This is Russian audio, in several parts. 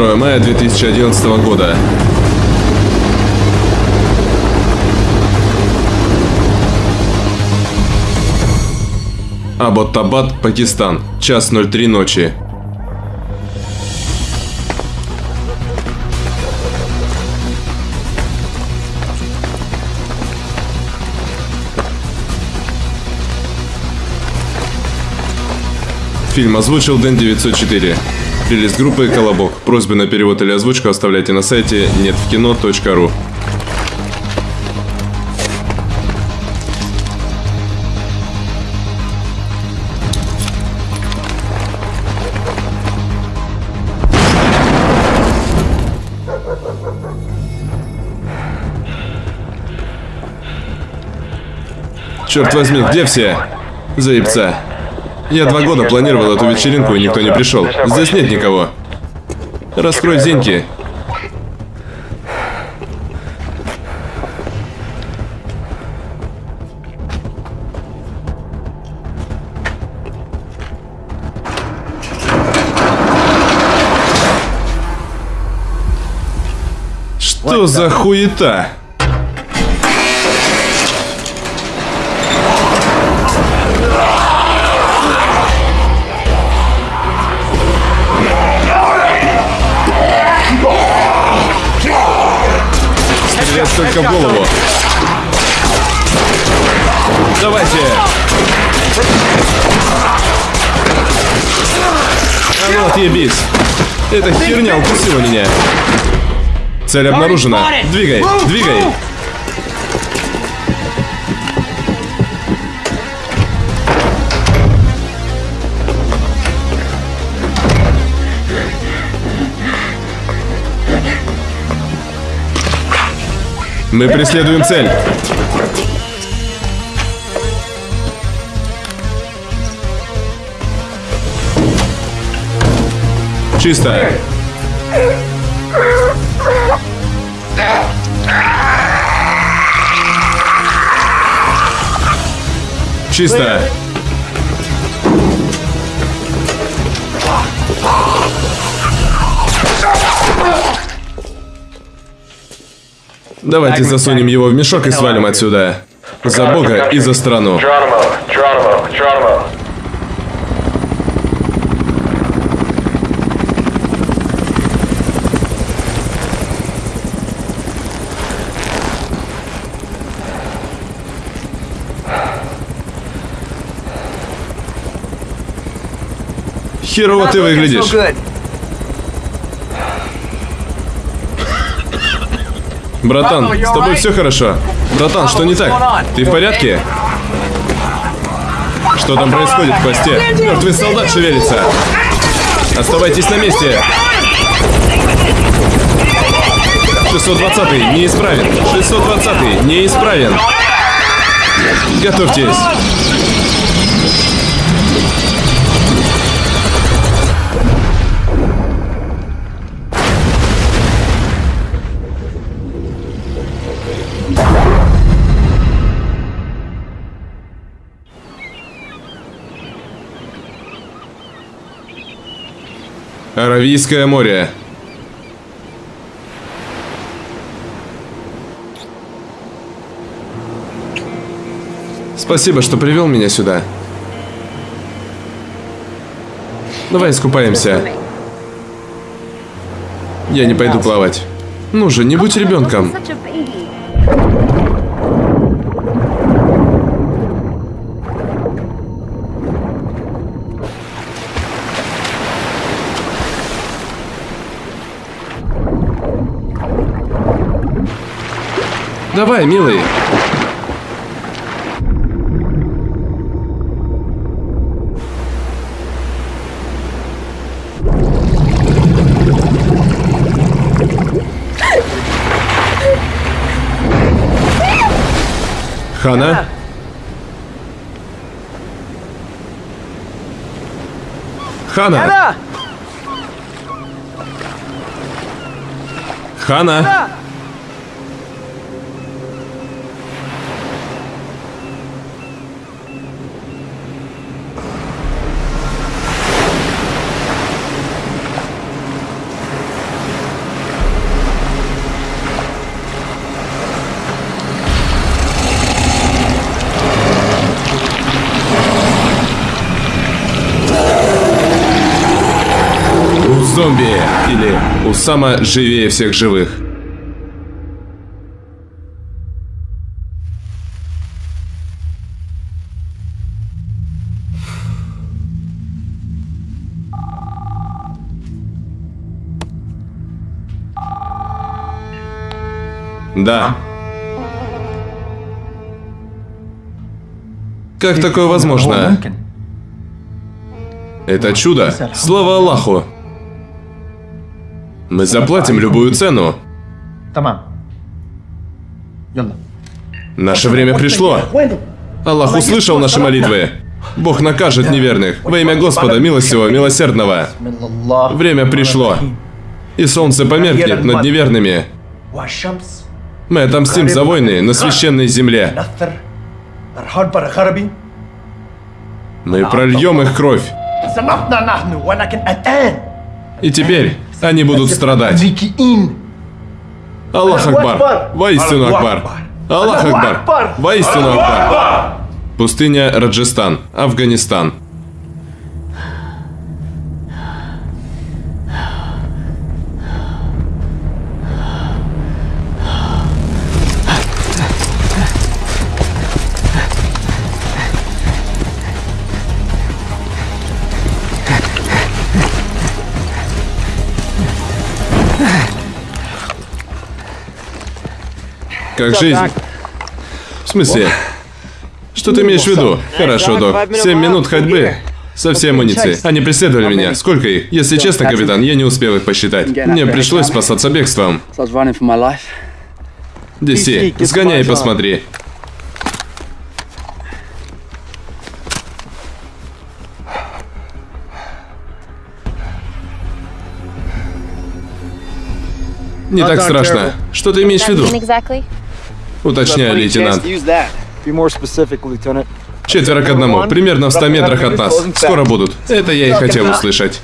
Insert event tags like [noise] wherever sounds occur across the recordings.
2 мая 2011 года. Абботтабад, Пакистан. Час 03 ночи. Фильм озвучил Дэн 904. Релиз группы Колобок. Просьбы на перевод или озвучку оставляйте на сайте неtvkino.ru. Черт возьми, где все? Заебца. Я два года планировал эту вечеринку, и никто не пришел. Здесь нет никого. Раскрой зеньки. Что за хуета? Только в голову. Давайте. А ну отъебись. Эта херня укусила меня. Цель обнаружена. Двигай, двигай. Мы преследуем цель. Чисто. Чисто. Давайте засунем его в мешок и свалим отсюда. За Бога и за страну. Херово ты выглядишь. Братан, с тобой все хорошо? Братан, что не так? Ты в порядке? Что там происходит в посте? Мертвый солдат шевелится. Оставайтесь на месте. 620 неисправен. 620 неисправен. Готовьтесь. Аравийское море. Спасибо, что привел меня сюда. Давай искупаемся. Я не пойду плавать. Ну же, не будь ребенком. Давай, милый. Хана? Хана? Хана? Зомби! Или Усама живее всех живых. Да. Как такое возможно? Это чудо. Слава Аллаху. Мы заплатим любую цену. Наше время пришло. Аллах услышал наши молитвы. Бог накажет неверных. Во имя Господа, милостивого, милосердного. Время пришло. И солнце померкнет над неверными. Мы отомстим за войны на священной земле. Мы прольем их кровь. И теперь они будут страдать. Аллах Акбар! Воистину Акбар! Аллах Акбар! Воистину Акбар! Пустыня Раджестан, Афганистан, Как жизнь? В смысле? Что ты имеешь в виду? Хорошо, док. Семь минут ходьбы. Со всей амуницией. Они преследовали меня. Сколько их? Если честно, капитан, я не успел их посчитать. Мне пришлось спасаться бегством. Диси, сгоняй и посмотри. Не так страшно. Что ты имеешь в виду? Уточняю, лейтенант. Четверо к одному, примерно в 100 метрах от нас. Скоро будут. Это я и хотел услышать.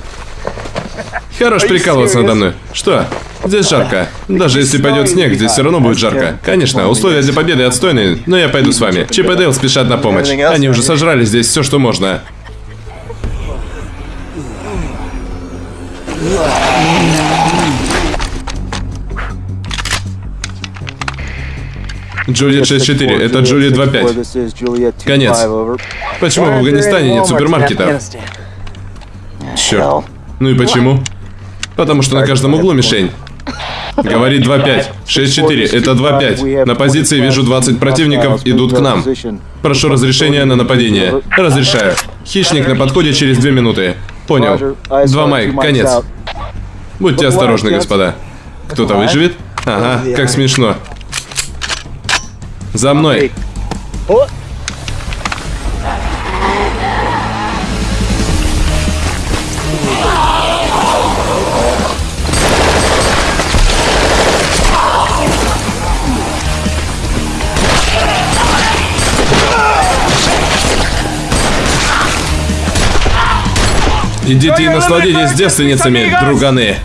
Хорош прикалываться надо мной. Что? Здесь жарко. Даже если пойдет снег, здесь все равно будет жарко. Конечно, условия для победы отстойные, но я пойду с вами. Чип и Дейл спешат на помощь. Они уже сожрали здесь все, что можно. Джулиет 6.4, это Джулиет 2.5. This is Juliet 2-5 Конец. Почему в Афганистане нет супермаркетов? Черт. Ну и почему? Потому что на каждом углу мишень. Говорит 2-5. 6-4, [laughs] это 2-5. На позиции вижу 20 противников, идут к нам. Прошу разрешения на нападение. Разрешаю. Хищник на подходе через 2 минуты. Понял. Два Майк, конец. Будьте осторожны, господа. Кто-то выживет? Ага, как смешно. За мной. Идите и насладитесь девственницами, друганы.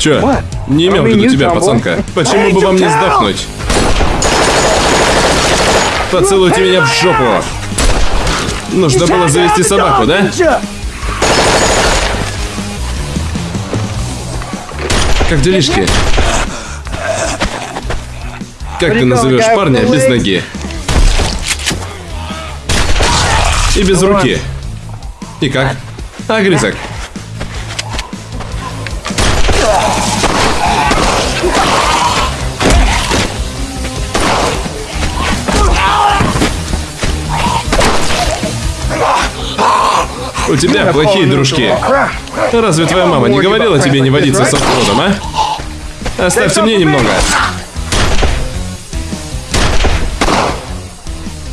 Чё? Не имел в виду тебя, пацанка. Почему бы вам не сдохнуть? Поцелуйте меня в жопу. Нужно было завести собаку, да? Как делишки? Как ты назовешь парня без ноги? И без руки. И как? Огрызок. У тебя плохие дружки. Разве твоя мама не говорила тебе не водиться с оффродом, а? Оставьте мне немного.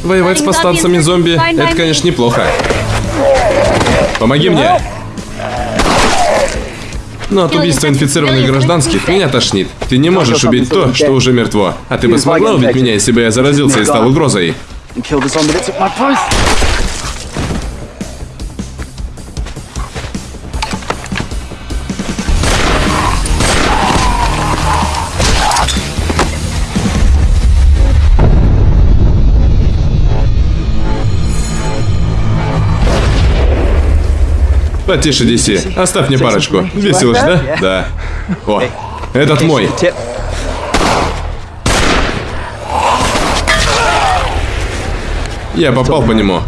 Воевать с повстанцами зомби, это, конечно, неплохо. Помоги мне. Но от убийства инфицированных гражданских меня тошнит. Ты не можешь убить то, что уже мертво. А ты бы смогла убить меня, если бы я заразился и стал угрозой? Потише, Диси. Оставь мне парочку. Весело ж, да? Да. О, этот мой. Я попал по нему.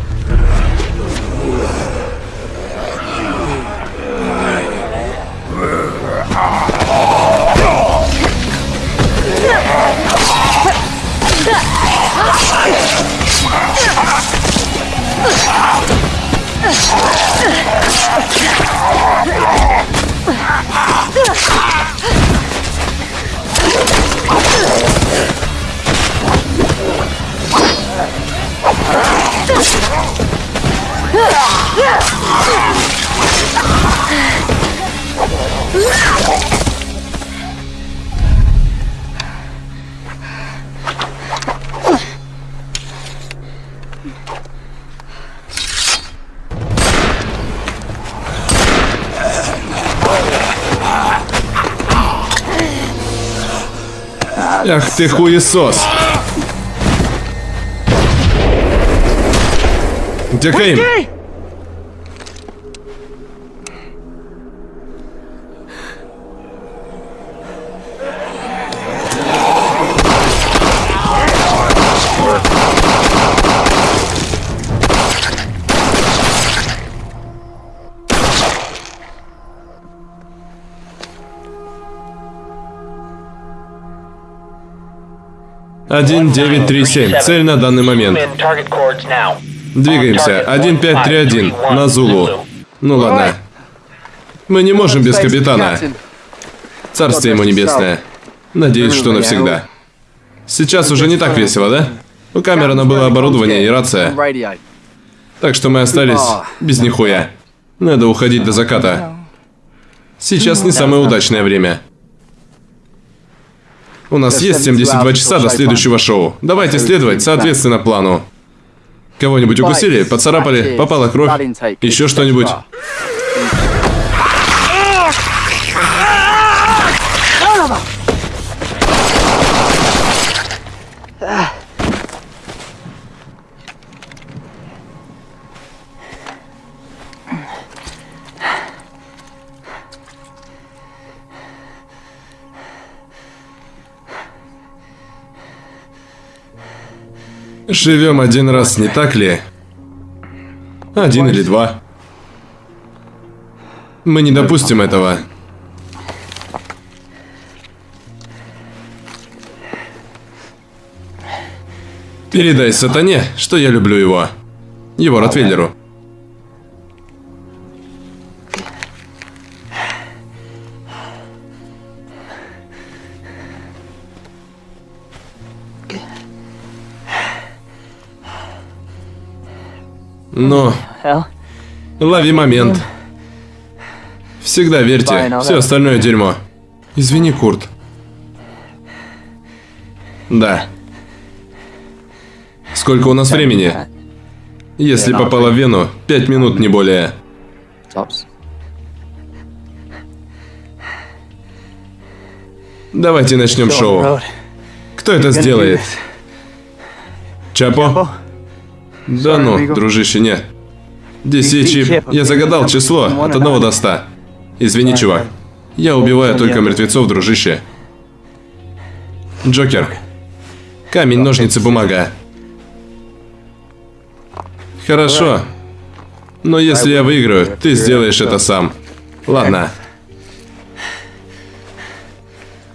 ты хуесос. Дикейм. 937. Цель на данный момент. Двигаемся. 1531. На Зулу. Ну ладно. Мы не можем без капитана. Царствие ему небесное. Надеюсь, что навсегда. Сейчас уже не так весело, да? У Камерона было оборудование и рация. Так что мы остались без нихуя. Надо уходить до заката. Сейчас не самое удачное время. У нас есть 72 часа до следующего шоу. Давайте следовать соответственно плану. Кого-нибудь укусили, поцарапали, попала кровь, еще что-нибудь. Живем один раз, не так ли? Один или два. Мы не допустим этого. Передай сатане, что я люблю его. Его Ротвейлеру. Но лови момент. Всегда верьте, все остальное дерьмо. Извини, Курт. Да. Сколько у нас времени? Если попало в вену, пять минут, не более. Давайте начнем шоу. Кто это сделает? Чапо? Да ну, дружище, нет. Десять чип. Я загадал число от 1 до 100. Извини, чувак. Я убиваю только мертвецов, дружище. Джокер. Камень, ножницы, бумага. Хорошо. Но если я выиграю, ты сделаешь это сам. Ладно.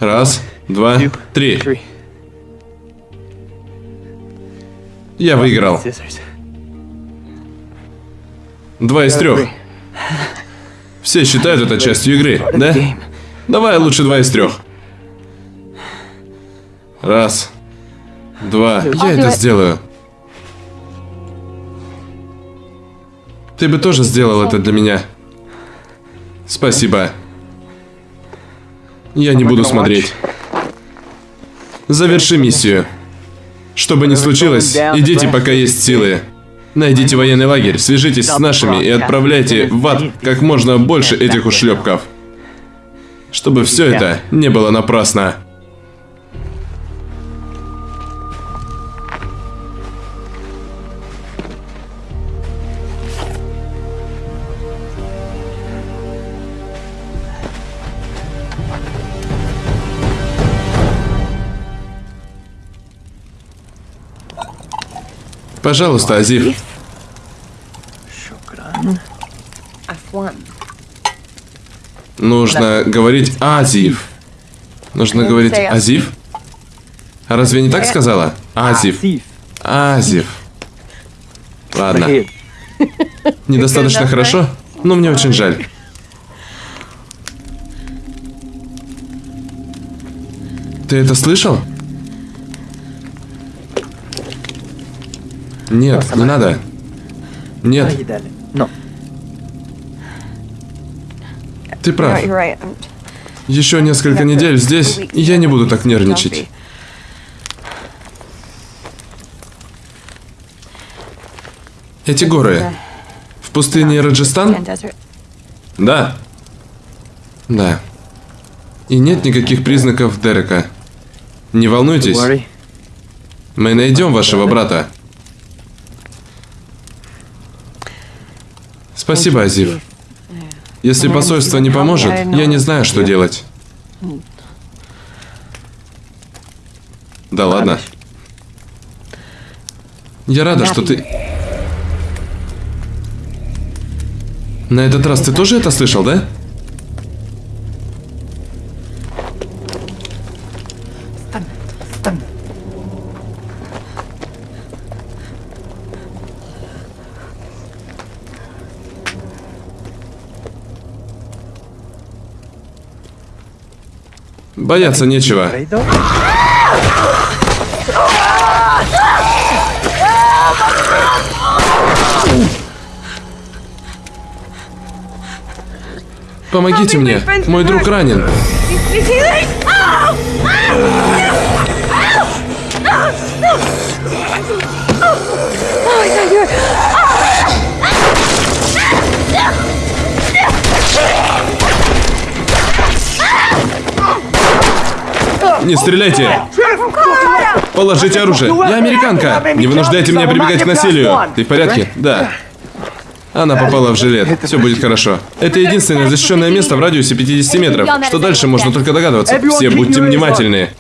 Раз, два, три. Я выиграл. Два из трех. Все считают это частью игры, да? Давай лучше два из трех. Раз. Два. Я это сделаю. Ты бы тоже сделал это для меня. Спасибо. Я не буду смотреть. Заверши миссию. Что бы ни случилось, идите, пока есть силы. Найдите военный лагерь, свяжитесь с нашими и отправляйте в ад как можно больше этих ушлепков. Чтобы все это не было напрасно. Пожалуйста, Азив. Афуан. Нужно говорить Азив. Нужно Ну, говорить say Азив? А разве не так сказала? Азив. Thief. Азив. Ладно. Недостаточно хорошо, но мне очень жаль. Ты это слышал? Нет, не надо. Нет. No. ты прав. Еще несколько недель здесь, и я не буду так нервничать. Эти горы. В пустыне Раджастан? Да. Да. И нет никаких признаков Дерека. Не волнуйтесь, мы найдем вашего брата. Спасибо, Азив. Если посольство не поможет, я не знаю, что делать. Да ладно. Я рада, что ты... На этот раз ты тоже это слышал, да? Бояться нечего. Помогите мне, мой друг ранен. Не стреляйте! Положите оружие. Я американка. Не вынуждайте меня прибегать к насилию. Ты в порядке? Да. Она попала в жилет. Все будет хорошо. Это единственное защищенное место в радиусе 50 метров. Что дальше, можно только догадываться. Все будьте внимательны.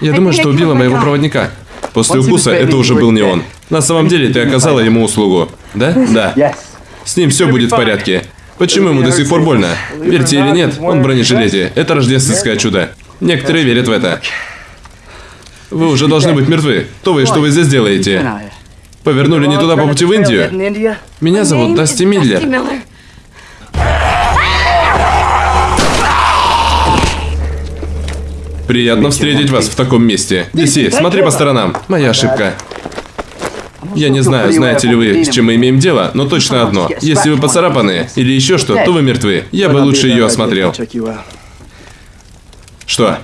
Я думаю, что убила моего проводника. После укуса это уже был не он. На самом деле ты оказала ему услугу. Да? Да. С ним все будет в порядке. Почему ему до сих пор больно? Верьте или нет, он в бронежилете. Это рождественское чудо. Некоторые верят в это. Вы уже должны быть мертвы. Кто вы что вы здесь делаете? Повернули не туда по пути в Индию? Меня зовут Дасти Миллер. Приятно встретить вас в таком месте. Диси, смотри по сторонам. Моя ошибка. Я не знаю, знаете ли вы, с чем мы имеем дело, но точно одно. Если вы поцарапаны или еще что, то вы мертвы. Я бы лучше ее осмотрел. Что?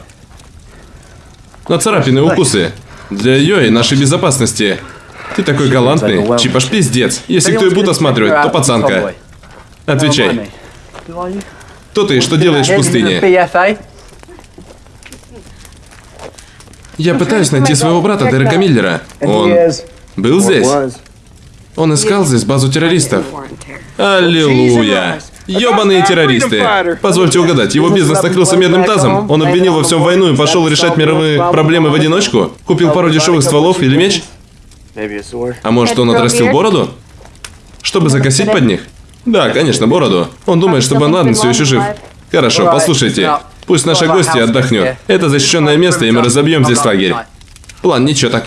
На царапины укусы. Для ее и нашей безопасности. Ты такой галантный. Чипаш пиздец. Если кто и будет осматривать, то пацанка. Отвечай. Кто ты и что делаешь в пустыне? Я пытаюсь найти своего брата Дерека Миллера. Он был здесь? Он искал здесь базу террористов. Аллилуйя. Ёбаные террористы. Позвольте угадать, его бизнес накрылся медным тазом? Он обвинил во всем войну и пошел решать мировые проблемы в одиночку? Купил пару дешевых стволов или меч? А может он отрастил бороду? Чтобы закосить под них? Да, конечно, бороду. Он думает, что Бен Ладен все еще жив. Хорошо, послушайте. Пусть наша гостья отдохнет. Это защищенное место, и мы разобьем здесь лагерь. План ничего так.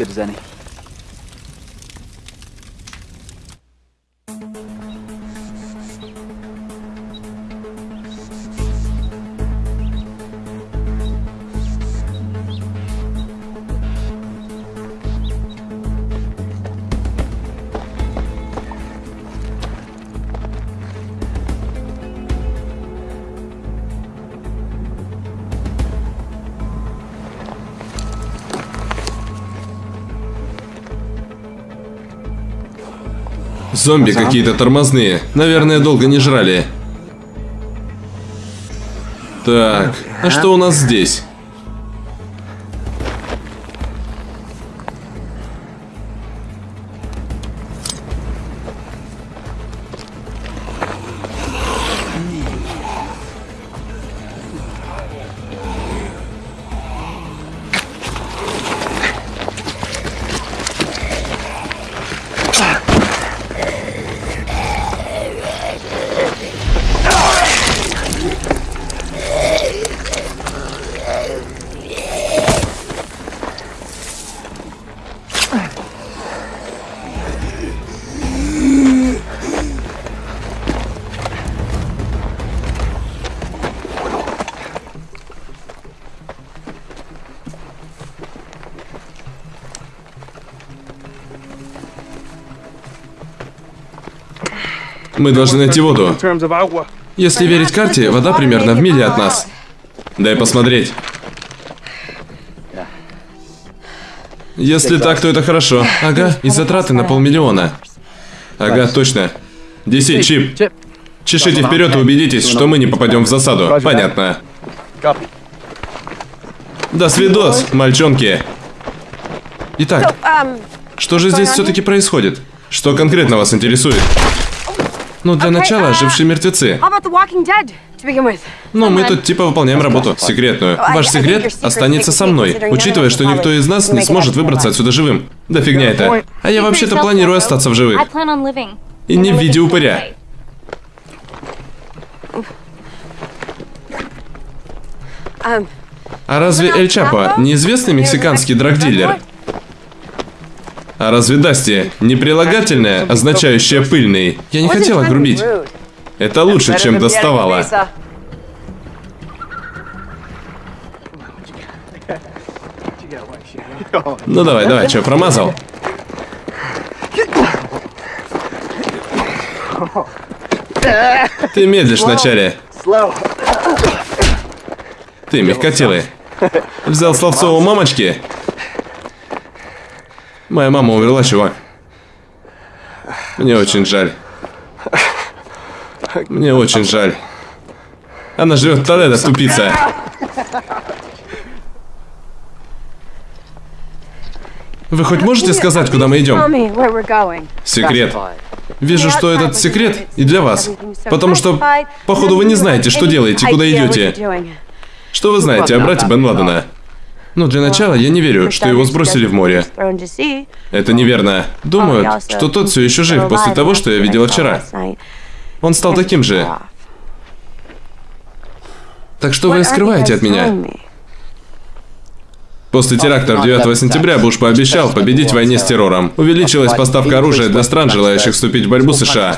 Зомби какие-то тормозные. Наверное, долго не жрали. Так, а что у нас здесь? Мы должны найти воду. Если верить карте, вода примерно в миле от нас. Дай посмотреть. Если так, то это хорошо. Ага, и затраты на полмиллиона. Ага, точно. DC, Чип, чешите вперед и убедитесь, что мы не попадем в засаду. Понятно. До свидос, мальчонки. Итак, Um, что же здесь все-таки происходит? Что конкретно вас интересует? Ну, для начала, а- ожившие мертвецы. Но мы тут типа выполняем работу, секретную. Ваш секрет останется со мной, учитывая, что никто из нас не сможет выбраться отсюда живым. Да фигня это. А я вообще-то планирую остаться в живых. И не в виде упыря. А разве Эль Чапо неизвестный мексиканский драгдилер? А разве Дасти не прилагательное, означающее пыльный? Я не хотела грубить. Это лучше, чем доставала. Ну давай, давай, что, промазал? Ты медлишь вначале. Ты мягкотелый. Взял словцо у мамочки? Моя мама умерла, чувак. Мне очень жаль. Мне очень жаль. Она живет в Толедо, тупица. Вы хоть можете сказать, куда мы идем? Секрет. Вижу, что этот секрет и для вас. Потому что, походу, вы не знаете, что делаете, куда идете. Что вы знаете о брате Бен Ладена? Ну, для начала, я не верю, что его сбросили в море. Это неверно. Думаю, что тот все еще жив после того, что я видела вчера. Он стал таким же. Так что вы скрываете от меня? После терактов 9 сентября Буш пообещал победить в войне с террором. Увеличилась поставка оружия для стран, желающих вступить в борьбу с США.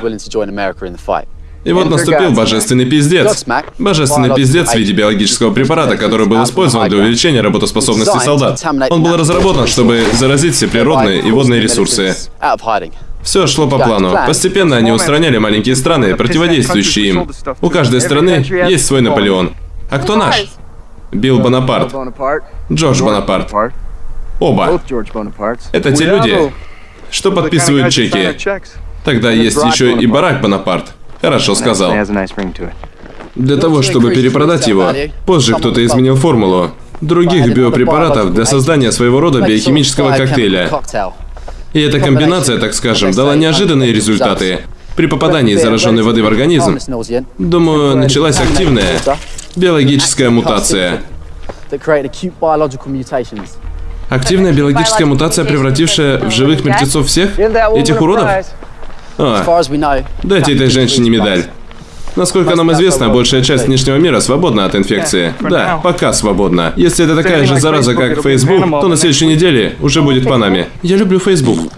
И вот наступил божественный пиздец. Божественный пиздец в виде биологического препарата, который был использован для увеличения работоспособности солдат. Он был разработан, чтобы заразить все природные и водные ресурсы. Все шло по плану. Постепенно они устраняли маленькие страны, противодействующие им. У каждой страны есть свой Наполеон. А кто наш? Билл Бонапарт. Джордж Бонапарт. Оба. Это те люди, что подписывают чеки. Тогда есть еще и Барак Бонапарт. Хорошо сказал. Для того, чтобы перепродать его, позже кто-то изменил формулу других биопрепаратов для создания своего рода биохимического коктейля. И эта комбинация, так скажем, дала неожиданные результаты. При попадании зараженной воды в организм, думаю, началась активная биологическая мутация. Активная биологическая мутация, превратившая в живых мертвецов всех этих уродов? А, дайте этой женщине медаль. Насколько нам известно, большая часть внешнего мира свободна от инфекции. Да, пока свободна. Если это такая же зараза, как Facebook, то на следующей неделе уже будет по нами. Я люблю Facebook.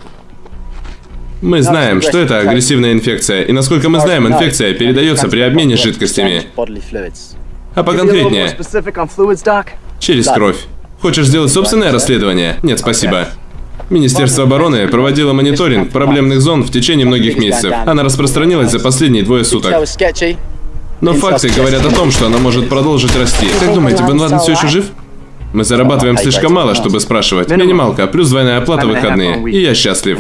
Мы знаем, что это агрессивная инфекция, и насколько мы знаем, инфекция передается при обмене жидкостями. А поконкретнее, через кровь. Хочешь сделать собственное расследование? Нет, спасибо. Министерство обороны проводило мониторинг проблемных зон в течение многих месяцев. Она распространилась за последние двое суток. Но факты говорят о том, что она может продолжить расти. Как думаете, Бен Ладен все еще жив? Мы зарабатываем слишком мало, чтобы спрашивать. Минималка, плюс двойная оплата выходные. И я счастлив.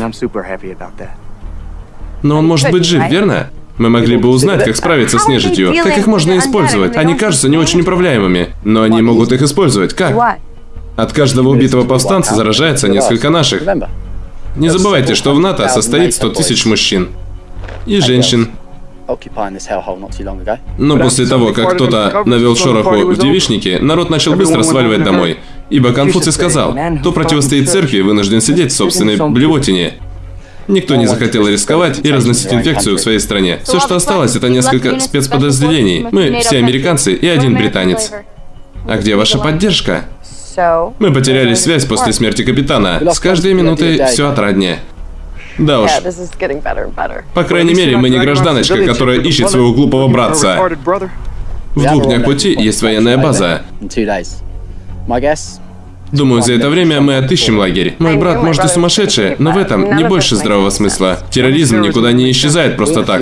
Но он может быть жив, верно? Мы могли бы узнать, как справиться с нежитью. Как их можно использовать? Они кажутся не очень управляемыми. Но они могут их использовать. Как? От каждого убитого повстанца заражается несколько наших. Не забывайте, что в НАТО состоит 100 тысяч мужчин. И женщин. Но после того, как кто-то навел шороху в девичнике, народ начал быстро сваливать домой. Ибо Конфуций сказал, кто противостоит церкви, вынужден сидеть в собственной блевотине. Никто не захотел рисковать и разносить инфекцию в своей стране. Все, что осталось, это несколько спецподразделений. Мы все американцы и один британец. А где ваша поддержка? Мы потеряли связь после смерти капитана. С каждой минутой все отраднее. Да уж. По крайней мере, мы не гражданочка, которая ищет своего глупого братца. В двух днях пути есть военная база. Думаю, за это время мы отыщем лагерь. Мой брат, может, и сумасшедший, но в этом не больше здравого смысла. Терроризм никуда не исчезает просто так.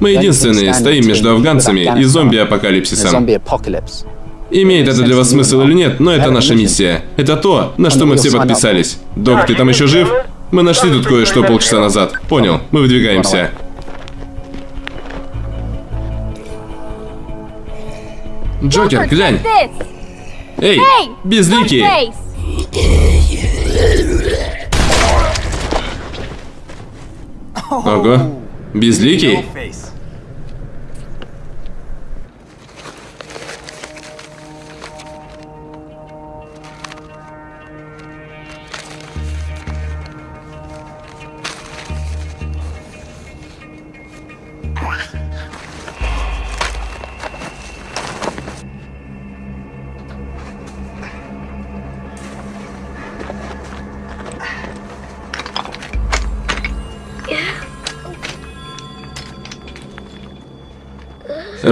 Мы единственные стоим между афганцами и зомби-апокалипсисом. Имеет это для вас смысл или нет, но это наша миссия. Это то, на что мы все подписались. Док, ты там еще жив? Мы нашли тут кое-что полчаса назад. Понял, мы выдвигаемся. Джокер, глянь! Эй, безликий! Ого, безликий?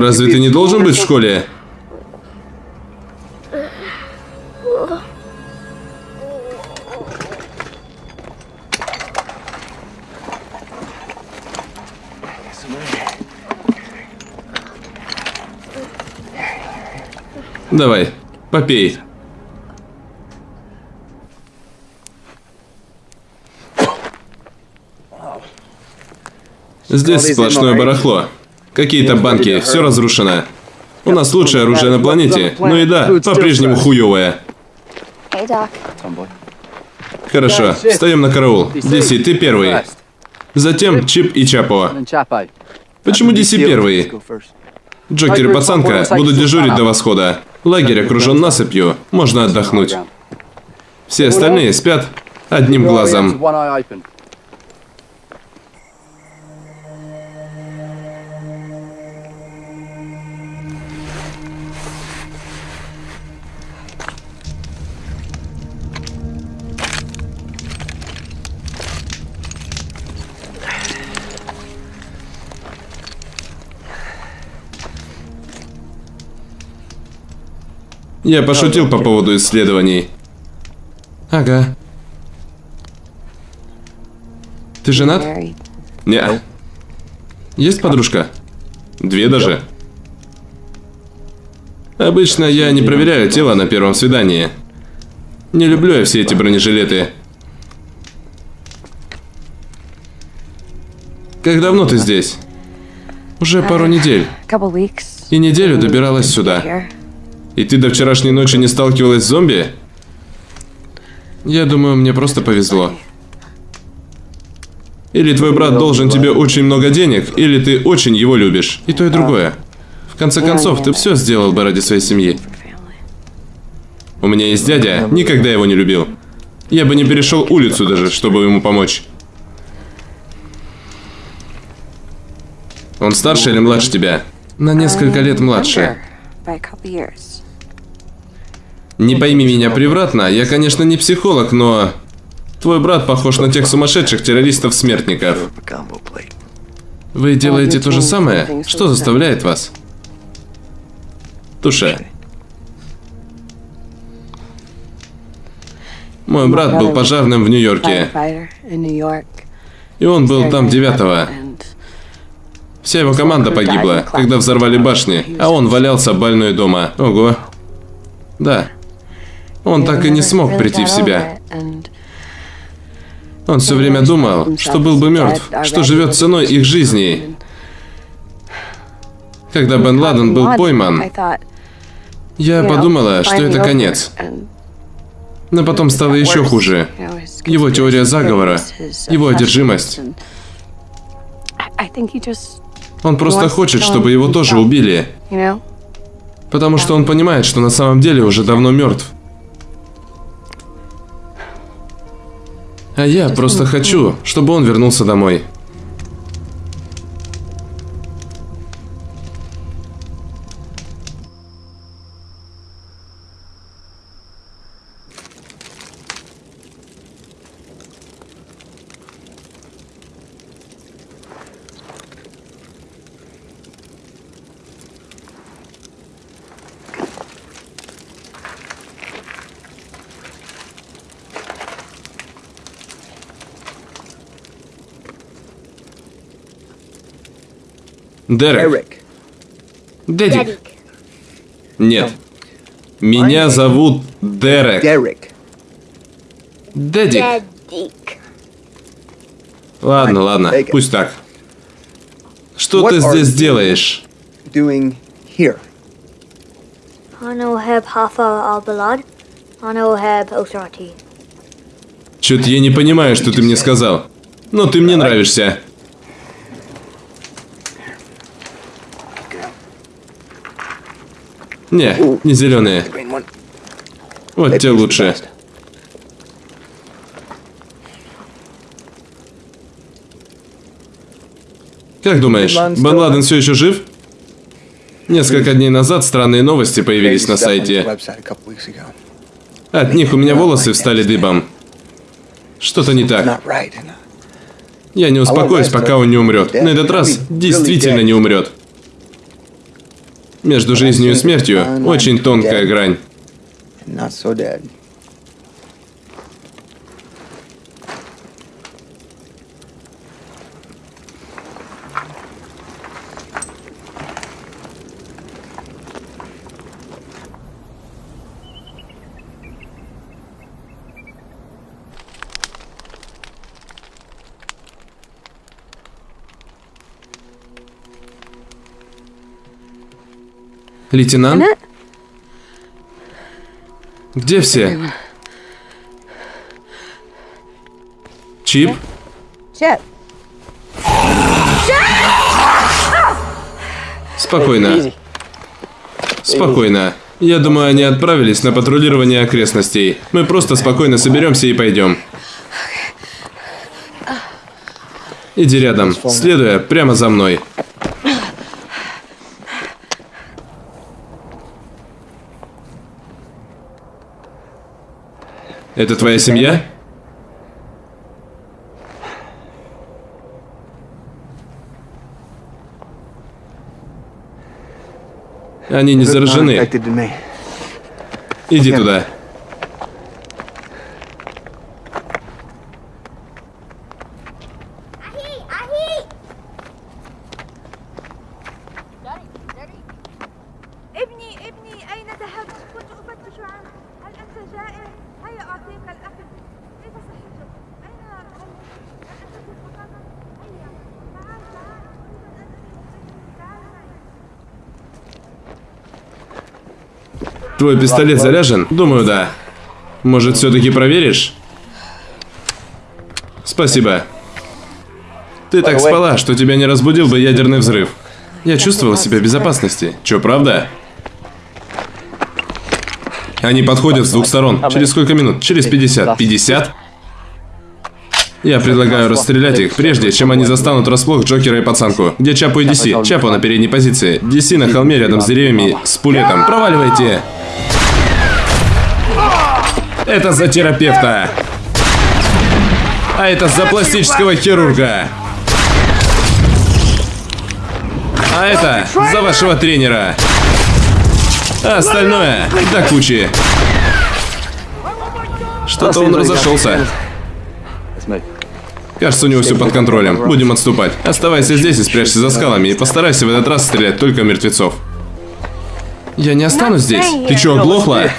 Разве ты не должен быть в школе? Давай, попей. Здесь сплошное барахло. Какие-то банки, все разрушено. У нас лучшее оружие на планете, но еда по-прежнему хуевая. Hey, Doc. Хорошо, встаем на караул. Диси, ты первый. Затем Чип и Чапо. Почему Диси первый? Джокер и пацанка будут дежурить до восхода. Лагерь окружен насыпью, можно отдохнуть. Все остальные спят одним глазом. Я пошутил по поводу исследований. Ага. Ты женат? Не. Есть подружка? Две даже. Обычно я не проверяю тело на первом свидании. Не люблю я все эти бронежилеты. Как давно ты здесь? Уже пару недель. И неделю добиралась сюда. И ты до вчерашней ночи не сталкивалась с зомби? Я думаю, мне просто повезло. Или твой брат должен тебе очень много денег, или ты очень его любишь. И то, и другое. В конце концов, ты все сделал бы ради своей семьи. У меня есть дядя, никогда его не любил. Я бы не перешел улицу даже, чтобы ему помочь. Он старше или младше тебя? На несколько лет младше. Не пойми меня превратно, я, конечно, не психолог, но... Твой брат похож на тех сумасшедших террористов-смертников. Вы делаете то же самое? Что заставляет вас? Туша. Мой брат был пожарным в Нью-Йорке, и он был там девятого. Вся его команда погибла, когда взорвали башни, а он валялся больной дома. Ого. Да. Он так и не смог прийти в себя. Он все время думал, что был бы мертв, что живет ценой их жизней. Когда Бен Ладен был пойман, я подумала, что это конец. Но потом стало еще хуже. Его теория заговора, его одержимость. Он просто хочет, чтобы его тоже убили, потому что он понимает, что на самом деле уже давно мертв. А я просто хочу, чтобы он вернулся домой. Дерек. Дедик. Нет. Меня зовут Дерек. Дерек. Дедик. Ладно, ладно, пусть так. Что ты здесь делаешь? Doing. Чё-то я не понимаю, что ты мне сказал. Но ты мне нравишься. Не, не зеленые. Вот те лучше. Как думаешь, Бен Ладен все еще жив? Несколько дней назад странные новости появились на сайте. От них у меня волосы встали дыбом. Что-то не так. Я не успокоюсь, пока он не умрет. На этот раз действительно не умрет. Между жизнью и смертью очень тонкая грань. Лейтенант? Где все? Чип? Спокойно. Спокойно. Я думаю, они отправились на патрулирование окрестностей. Мы просто спокойно соберемся и пойдем. Иди рядом, следуя прямо за мной. Это твоя семья? Они не заражены. Иди туда. Твой пистолет заряжен? Думаю, да. Может, все-таки проверишь? Спасибо. Ты так спала, что тебя не разбудил бы ядерный взрыв. Я чувствовал себя в безопасности. Че, правда? Они подходят с двух сторон. Через сколько минут? Через 50. 50? Я предлагаю расстрелять их, прежде чем они застанут врасплох Джокера и пацанку. Где Чапу и Диси? Чапу на передней позиции. Диси на холме рядом с деревьями с пулетом. Проваливайте! Это за терапевта. А это за пластического хирурга. А это за вашего тренера. А остальное до кучи. Что-то он разошелся. Кажется, у него все под контролем. Будем отступать. Оставайся здесь и спрячься за скалами. И постарайся в этот раз стрелять только мертвецов. Я не останусь здесь. Ты чё, оглохла?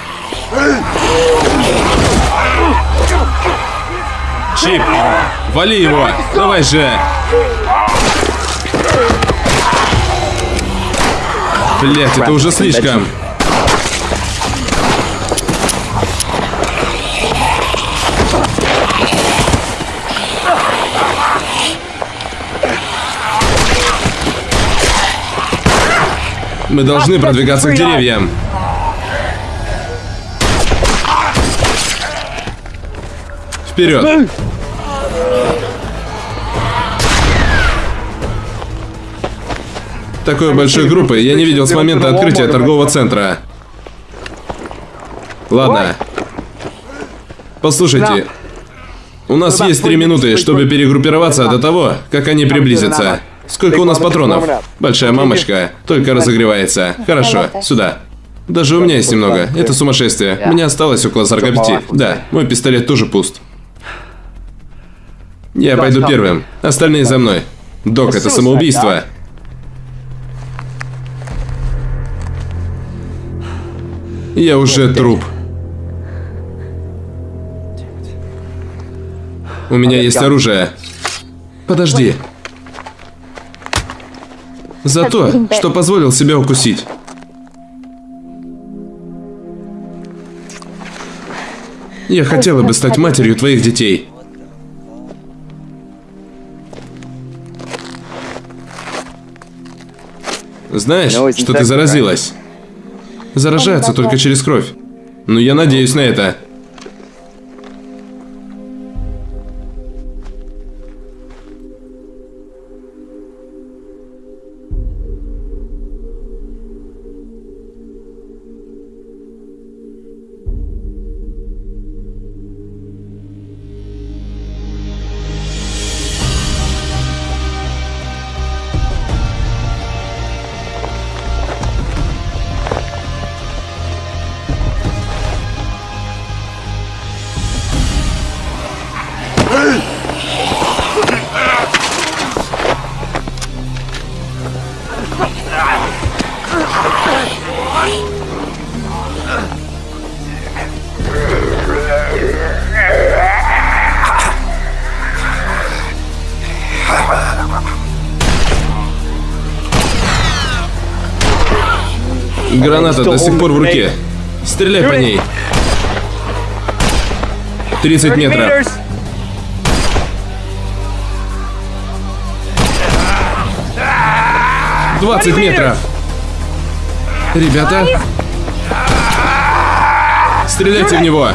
Чип, вали его. Давай же. Блять, это уже слишком. Мы должны продвигаться к деревьям. Вперед! Такой большой группы я не видел с момента открытия торгового центра. Ладно. Послушайте. У нас есть три минуты, чтобы перегруппироваться до того, как они приблизятся. Сколько у нас патронов? Большая мамочка. Только разогревается. Хорошо, сюда. Даже у меня есть немного. Это сумасшествие. Мне осталось около 45. Да, мой пистолет тоже пуст. Я пойду первым. Остальные за мной. Док, это самоубийство. Я уже труп. У меня есть оружие. Подожди. За то, что позволил себя укусить. Я хотела бы стать матерью твоих детей. Знаешь, что ты заразилась? Заражаются только через кровь. Но я надеюсь на это. Граната до сих пор в руке. Стреляй по ней. 30 метров. Двадцать метров. Ребята. Стреляйте в него.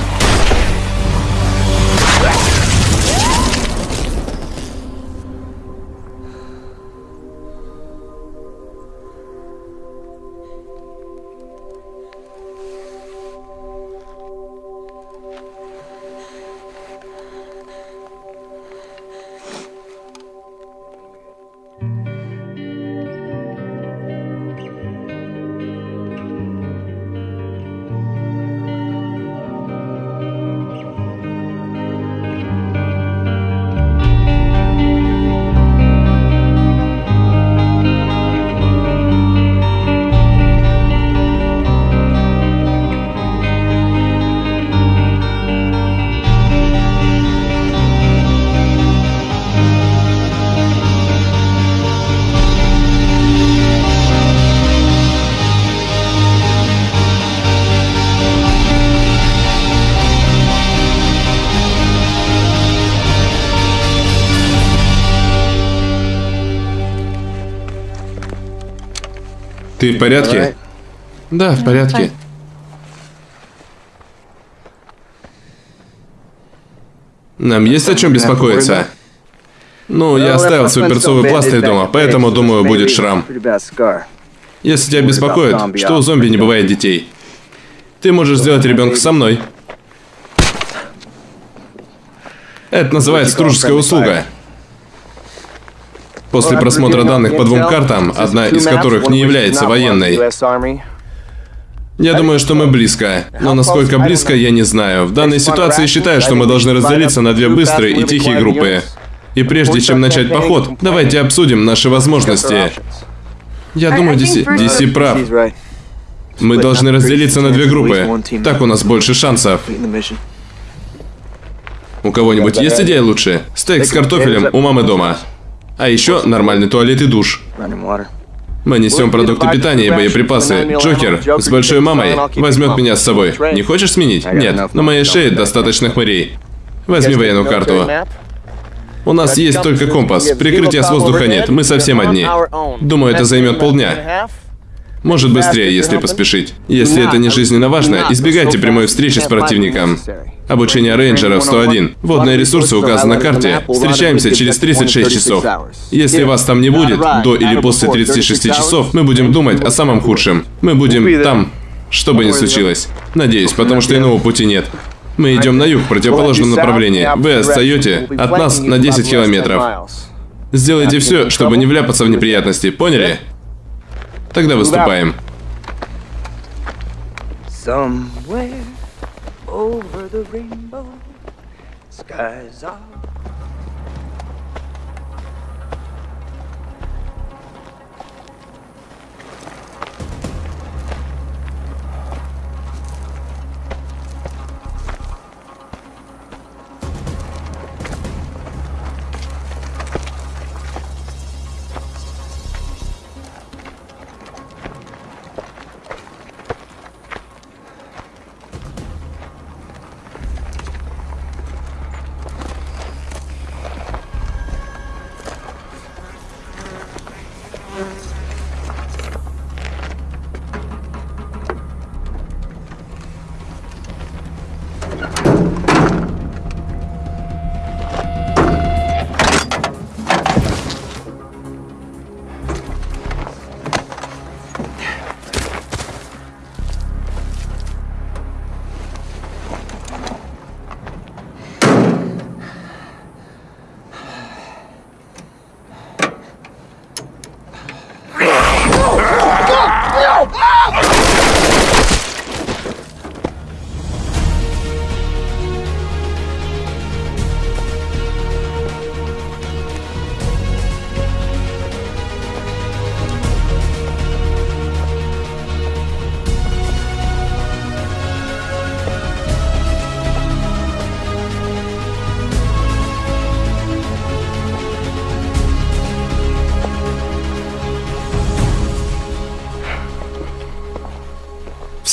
Ты в порядке? Да, в порядке. Нам есть о чем беспокоиться. Ну, я оставил свой перцовый пластырь дома, поэтому, думаю, будет шрам. Если тебя беспокоит, что у зомби не бывает детей. Ты можешь сделать ребенка со мной. Это называется дружеская услуга. После просмотра данных по двум картам, одна из которых не является военной, я думаю, что мы близко. Но насколько близко, я не знаю. В данной ситуации считаю, что мы должны разделиться на две быстрые и тихие группы. И прежде чем начать поход, давайте обсудим наши возможности. Я думаю, DC, DC прав. Мы должны разделиться на две группы. Так у нас больше шансов. У кого-нибудь есть идея лучше? Стейк с картофелем у мамы дома. А еще нормальный туалет и душ. Мы несем продукты питания и боеприпасы. Джокер с большой мамой возьмет меня с собой. Не хочешь сменить? Нет. На моей шее достаточно хмырей. Возьми военную карту. У нас есть только компас. Прикрытия с воздуха нет. Мы совсем одни. Думаю, это займет полдня. Может быстрее, если поспешить. Если это не жизненно важно, избегайте прямой встречи с противником. Обучение рейнджеров 101. Водные ресурсы указаны на карте. Встречаемся через 36 часов. Если вас там не будет, до или после 36 часов, мы будем думать о самом худшем. Мы будем там, что бы ни случилось. Надеюсь, потому что иного пути нет. Мы идем на юг в противоположном направлении. Вы отстаете от нас на 10 километров. Сделайте все, чтобы не вляпаться в неприятности, поняли? Тогда выступаем. Somewhere over the rainbow, skies are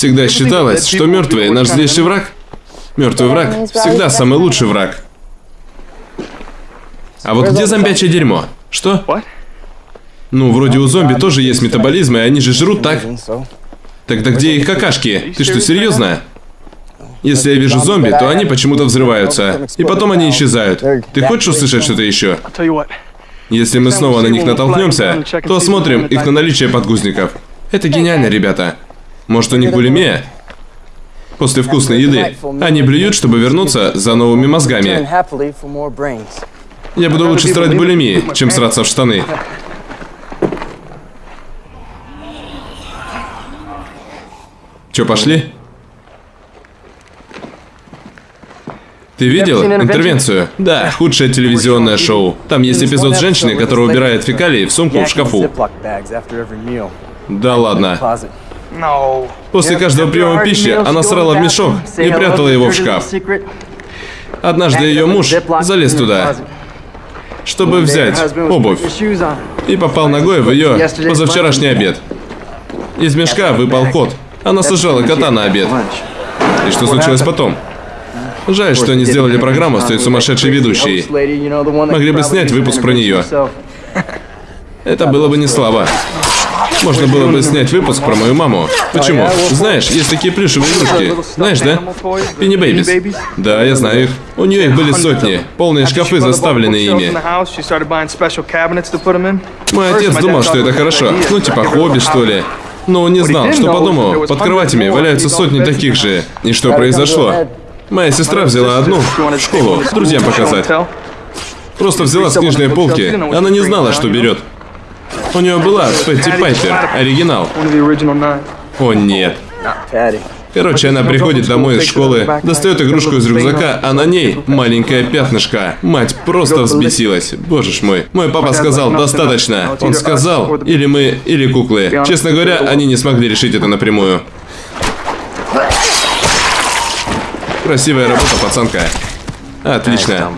Всегда считалось, что мертвые наш злейший враг. Мертвый враг всегда самый лучший враг. А вот где зомбячее дерьмо? Что? Ну, вроде у зомби тоже есть метаболизм, и они же жрут, так? Тогда где их какашки? Ты что, серьезно? Если я вижу зомби, то они почему-то взрываются. И потом они исчезают. Ты хочешь услышать что-то еще? Если мы снова на них натолкнемся, то осмотрим их на наличие подгузников. Это гениально, ребята. Может, у них булимия? После вкусной еды. Они блюют, чтобы вернуться за новыми мозгами. Я буду лучше страдать булимии, чем сраться в штаны. Чё, пошли? Ты видел интервенцию? Да, худшее телевизионное шоу. Там есть эпизод женщины, которая убирает фекалии в сумку в шкафу. Да ладно. После каждого приема пищи она срала в мешок и прятала его в шкаф. Однажды ее муж залез туда, чтобы взять обувь, и попал ногой в ее позавчерашний обед. Из мешка выпал кот. Она сажала кота на обед. И что случилось потом? Жаль, что не сделали программу с той сумасшедшей ведущей. Могли бы снять выпуск про неё. Это было бы не слабо. Можно было бы снять выпуск про мою маму. Почему? Знаешь, есть такие плюшевые игрушки. Знаешь, да? Пинни Бэйбис. Да, я знаю их. У нее их были сотни. Полные шкафы заставлены ими. Мой отец думал, что это хорошо. Ну, типа хобби, что ли. Но он не знал, что по дому под кроватями валяются сотни таких же. И что произошло? Моя сестра взяла одну в школу, друзьям показать. Просто взяла с книжной полки. Она не знала, что берет. У нее была Петти Пайпер, оригинал. О нет. Короче, она приходит домой из школы, достает игрушку из рюкзака, а на ней маленькое пятнышко. Мать просто взбесилась. Боже ж мой. Мой папа сказал, достаточно. Он сказал, или мы, или куклы. Честно говоря, они не смогли решить это напрямую. Красивая работа, пацанка. Отлично.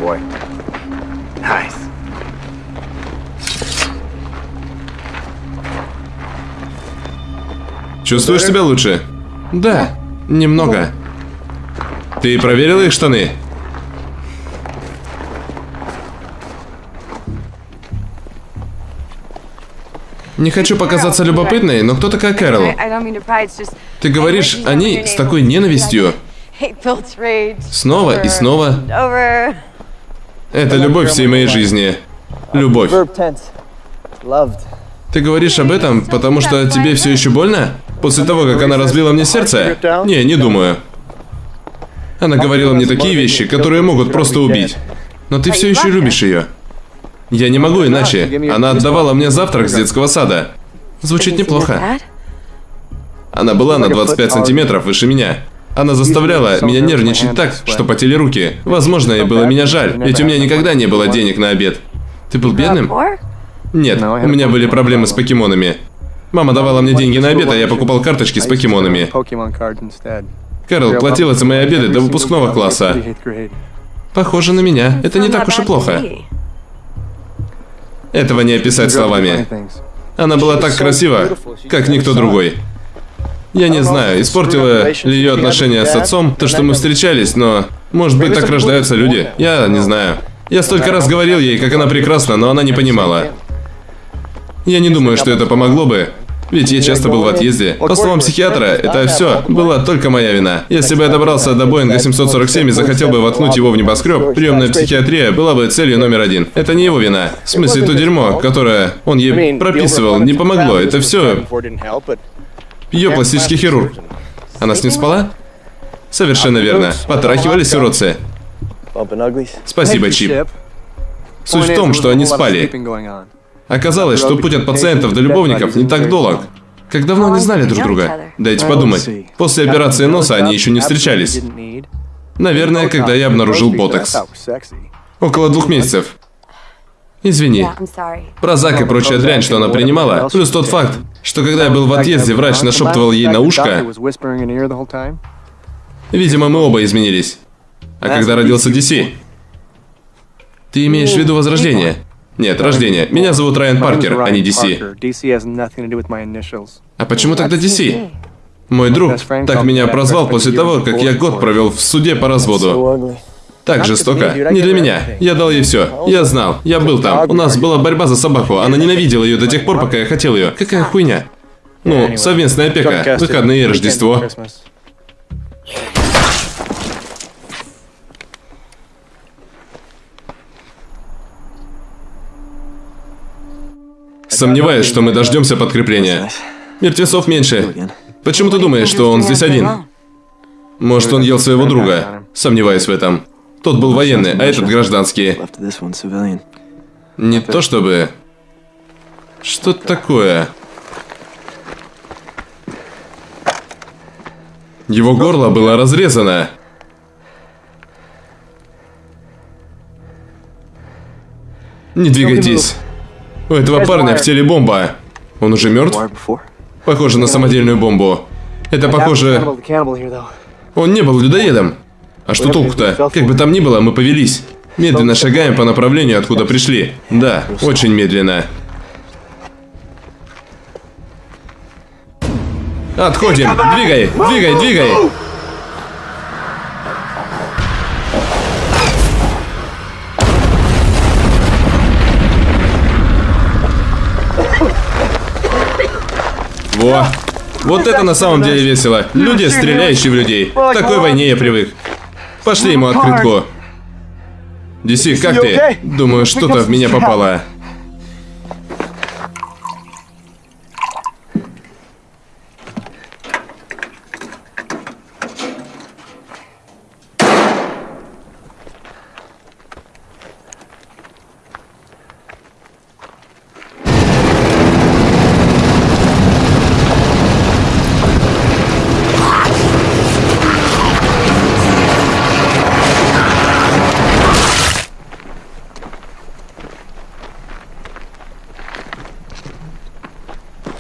Чувствуешь себя лучше? Да, немного. Ты проверила их штаны? Не хочу показаться любопытной, но кто такая Кэрол? Ты говоришь о ней с такой ненавистью. Снова и снова. Это любовь всей моей жизни. Любовь. Ты говоришь об этом, потому что тебе все еще больно? После того, как она разбила мне сердце? Не, не думаю. Она говорила мне такие вещи, которые могут просто убить. Но ты все еще любишь ее. Я не могу иначе. Она отдавала мне завтрак с детского сада. Звучит неплохо. Она была на 25 сантиметров выше меня. Она заставляла меня нервничать так, что потели руки. Возможно, ей было меня жаль, ведь у меня никогда не было денег на обед. Ты был бедным? Нет, у меня были проблемы с покемонами. Мама давала мне деньги на обед, а я покупал карточки с покемонами. Кэрол платила за мои обеды до выпускного класса. Похоже на меня. Это не так уж и плохо. Этого не описать словами. Она была так красива, как никто другой. Я не знаю, испортило ли ее отношения с отцом, то, что мы встречались, но... Может быть, так рождаются люди. Я не знаю. Я столько раз говорил ей, как она прекрасна, но она не понимала. Я не думаю, что это помогло бы. Ведь я часто был в отъезде. По словам психиатра, это все была только моя вина. Если бы я добрался до Боинга 747 и захотел бы воткнуть его в небоскреб, приемная психиатрия была бы целью номер один. Это не его вина. В смысле, то дерьмо, которое он ей прописывал, не помогло. Это все ее пластический хирург. Она с ним спала? Совершенно верно. Потрахивались уродцы. Спасибо, Чип. Суть в том, что они спали. Оказалось, что путь от пациентов до любовников не так долг. Как давно они знали друг друга? Дайте подумать. После операции носа они еще не встречались. Наверное, когда я обнаружил ботокс. Около двух месяцев. Извини. Прозак и прочая дрянь, что она принимала, плюс тот факт, что когда я был в отъезде, врач нашептывал ей на ушко, видимо, мы оба изменились. А когда родился DC? Ты имеешь в виду возрождение? Нет, рождение. Меня зовут Райан Паркер, а не DC. А почему тогда DC? Мой друг так меня прозвал после того, как я год провел в суде по разводу. Так жестоко. Не для меня. Я дал ей все. Я знал. Я был там. У нас была борьба за собаку. Она ненавидела ее до тех пор, пока я хотел ее. Какая хуйня. Ну, совместная опека. Выходные и Рождество. Сомневаюсь, что мы дождемся подкрепления. Мертвецов меньше. Почему ты думаешь, что он здесь один? Может, он ел своего друга? Сомневаюсь в этом. Тот был военный, а этот гражданский. Не то чтобы... Что такое? Его горло было разрезано. Не двигайтесь. У этого парня в теле бомба. Он уже мертв? Похоже на самодельную бомбу. Это похоже... Он не был людоедом. А что толку-то? Как бы там ни было, мы повелись. Медленно шагаем по направлению, откуда пришли. Да, очень медленно. Отходим! Двигай! Двигай! Двигай! Во! Вот это на самом деле весело. Люди, стреляющие в людей. К такой войне я привык. Пошли ему открытку. Диси, как ты? Думаю, что-то в меня попало.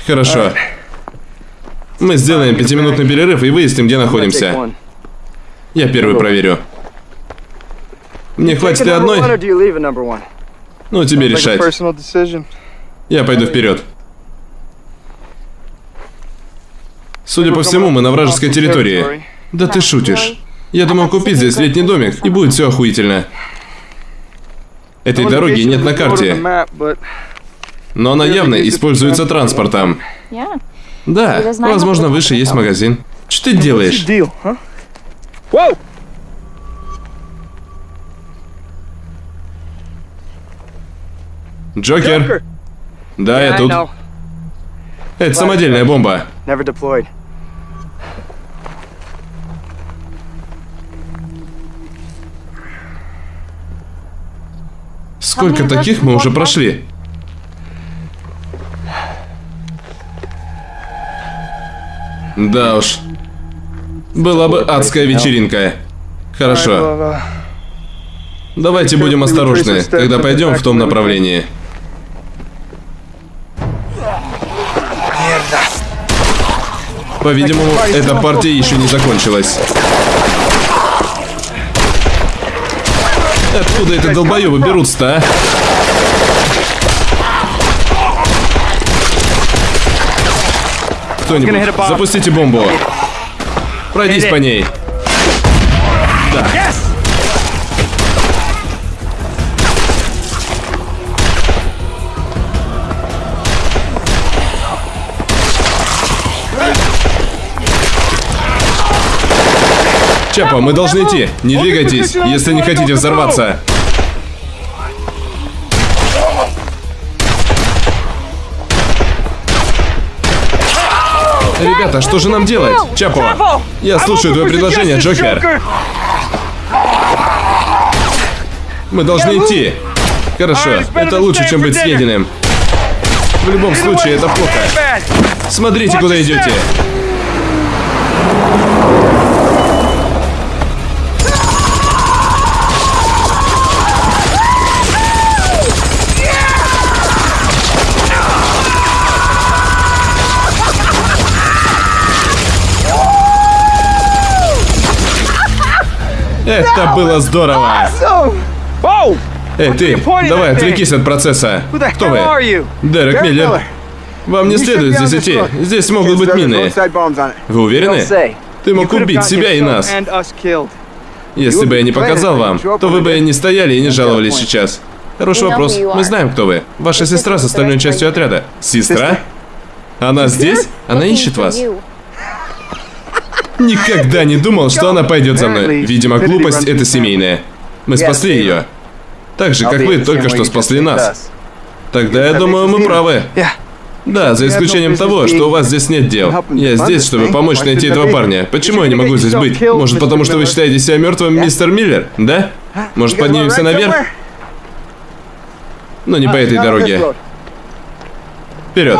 Хорошо. Мы сделаем пятиминутный перерыв и выясним, где находимся. Я первый проверю. Мне хватит и одной? Ну, тебе решать. Я пойду вперед. Судя по всему, мы на вражеской территории. Да ты шутишь. Я думал купить здесь летний домик, и будет все охуительно. Этой дороги нет на карте. Но она явно используется транспортом. Да, возможно, выше есть магазин. Что ты делаешь? Джокер? Да, я тут. Это самодельная бомба. Сколько таких мы уже прошли? Да уж. Была бы адская вечеринка. Хорошо. Давайте будем осторожны, когда пойдем в том направлении. По-видимому, эта партия еще не закончилась. Откуда это долбоебы берутся-то, а? Кто-нибудь, запустите бомбу. Пройдись по ней. Да. Чапа, мы должны идти. Не двигайтесь, если не хотите взорваться. Ребята, что же нам делать? Чапо, я слушаю твое предложение, Джокер. Мы должны идти. Хорошо, это лучше, чем быть съеденным. В любом случае, это плохо. Смотрите, куда идете. Это было здорово! Эй, ты, давай, отвлекись от процесса. Кто вы? Дерек Миллер. Вам не следует здесь идти. Здесь могут быть мины. Вы уверены? Ты мог убить себя и нас. Если бы я не показал вам, то вы бы не стояли и не жаловались сейчас. Хороший вопрос. Мы знаем, кто вы. Ваша сестра с остальной частью отряда. Сестра? Она здесь? Она ищет вас. Никогда не думал, что она пойдет за мной. Видимо, глупость это семейная. Мы спасли ее. Так же, как вы только что спасли нас. Тогда я думаю, мы правы. Да, за исключением того, что у вас здесь нет дел. Я здесь, чтобы помочь найти этого парня. Почему я не могу здесь быть? Может, потому что вы считаете себя мертвым, мистер Миллер? Да? Может, поднимемся наверх? Но не по этой дороге. Вперед!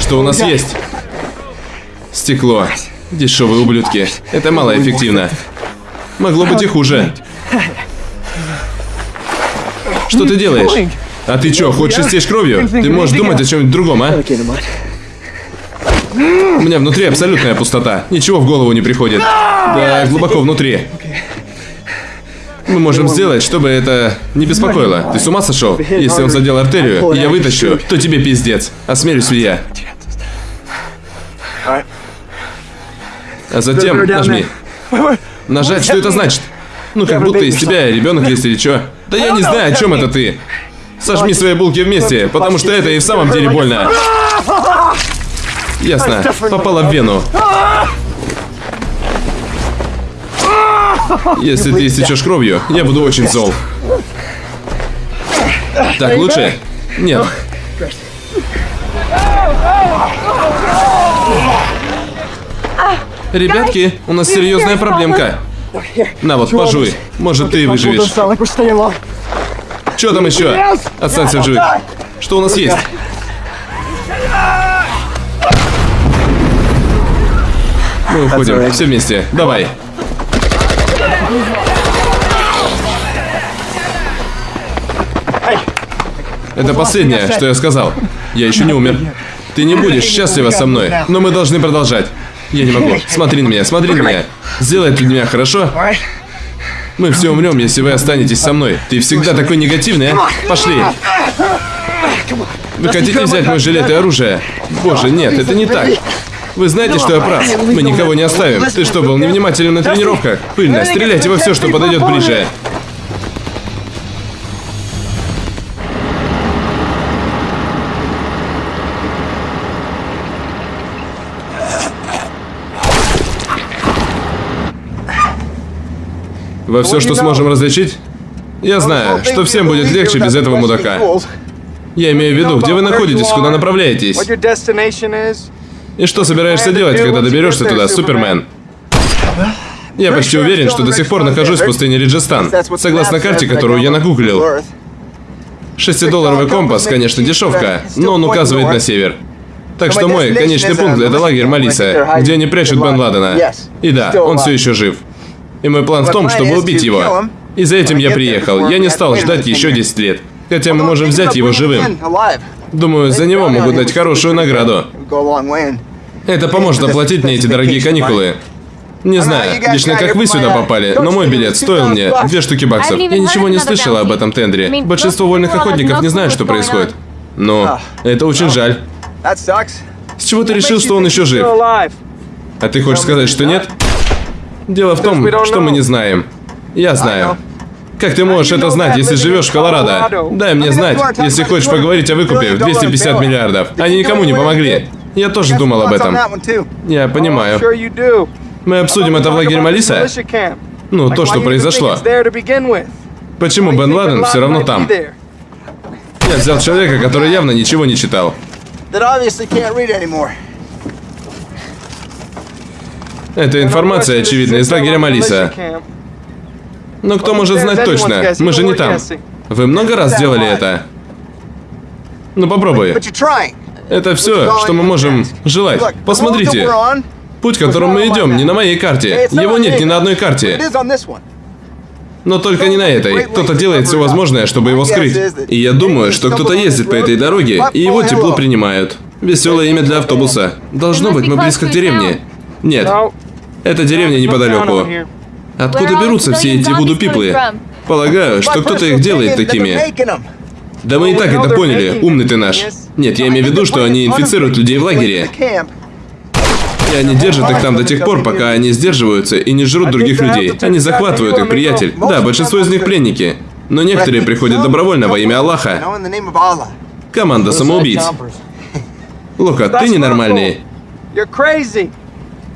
Что у нас есть? Стекло. Дешевые ублюдки. Это малоэффективно. Могло быть и хуже. Что ты делаешь? А ты чё, хочешь истечь кровью? Ты можешь думать о чем-нибудь другом, а? У меня внутри абсолютная пустота. Ничего в голову не приходит. Да, глубоко внутри. Мы можем сделать, чтобы это не беспокоило. Ты с ума сошел? Если он задел артерию, и я вытащу, то тебе пиздец. Осмелюсь ли я? А затем нажми. Нажать, что это значит? Ну, как будто из тебя ребенок есть или что? Да я не знаю, о чем это ты. Сожми свои булки вместе, потому что это и в самом деле больно. Ясно. Попала в вену. Если ты истечешь кровью, я буду очень зол. Так, лучше? Нет. Ребятки, у нас серьезная проблемка. На вот, пожуй. Может, ты выживешь. Что там еще? Останься в живых. Что у нас есть? Мы уходим. Все вместе. Давай. Это последнее, что я сказал. Я еще не умер. Ты не будешь счастлива со мной, но мы должны продолжать. Я не могу. Смотри на меня, смотри на меня. Сделай для меня, хорошо? Мы все умрем, если вы останетесь со мной. Ты всегда такой негативный, а? Пошли. Вы хотите взять мой жилет и оружие? Боже, нет, это не так. Вы знаете, что я прав. Мы никого не оставим. Ты что, был невнимателен на тренировках? Пыльно, стреляйте во все, что подойдет ближе. Во все, что сможем различить? Я знаю, что всем будет легче без этого мудака. Я имею в виду, где вы находитесь, куда направляетесь. И что собираешься делать, когда доберешься туда, Супермен? Я почти уверен, что до сих пор нахожусь в пустыне Риджестан, согласно карте, которую я нагуглил. Шестидолларовый компас, конечно, дешевка, но он указывает на север. Так что мой конечный пункт — это лагерь Малиса, где они прячут Бен Ладена. И да, он все еще жив. И мой план в том, чтобы убить его. И за этим я приехал. Я не стал ждать еще 10 лет. Хотя мы можем взять его живым. Думаю, за него могут дать хорошую награду. Это поможет оплатить мне эти дорогие каникулы. Не знаю, лично как вы сюда попали, но мой билет стоил мне две штуки баксов. Я ничего не слышала об этом тендере. Большинство вольных охотников не знают, что происходит. Но это очень жаль. С чего ты решил, что он еще жив? А ты хочешь сказать, что нет? Дело в том, что мы не знаем. Я знаю. Как ты можешь это знать, если живешь в Колорадо? Дай мне знать, если хочешь поговорить о выкупе в 250 миллиардов. Они никому не помогли. Я тоже думал об этом. Я понимаю. Мы обсудим это в лагере Малиса? Ну, то, что произошло. Почему Бен Ладен все равно там? Я взял человека, который [laughs] явно ничего не читал. Это информация, очевидно, из лагеря Малиса. Но кто может знать точно? Мы же не там. Вы много раз делали это? Ну попробуй. Это все, что мы можем желать. Посмотрите. Путь, которым мы идем, не на моей карте. Его нет ни на одной карте. Но только не на этой. Кто-то делает все возможное, чтобы его скрыть. И я думаю, что кто-то ездит по этой дороге, и его тепло принимают. Веселое имя для автобуса. Должно быть, мы близко к деревне. Нет. Это деревня неподалеку. Откуда берутся все эти вуду-пиплы? Полагаю, что кто-то их делает такими. Да мы и так это поняли, умный ты наш. Нет, я имею в виду, что они инфицируют людей в лагере. И они держат их там до тех пор, пока они сдерживаются и не жрут других людей. Они захватывают их, приятель. Да, большинство из них пленники. Но некоторые приходят добровольно во имя Аллаха. Команда самоубийц. Лока, ты ненормальный.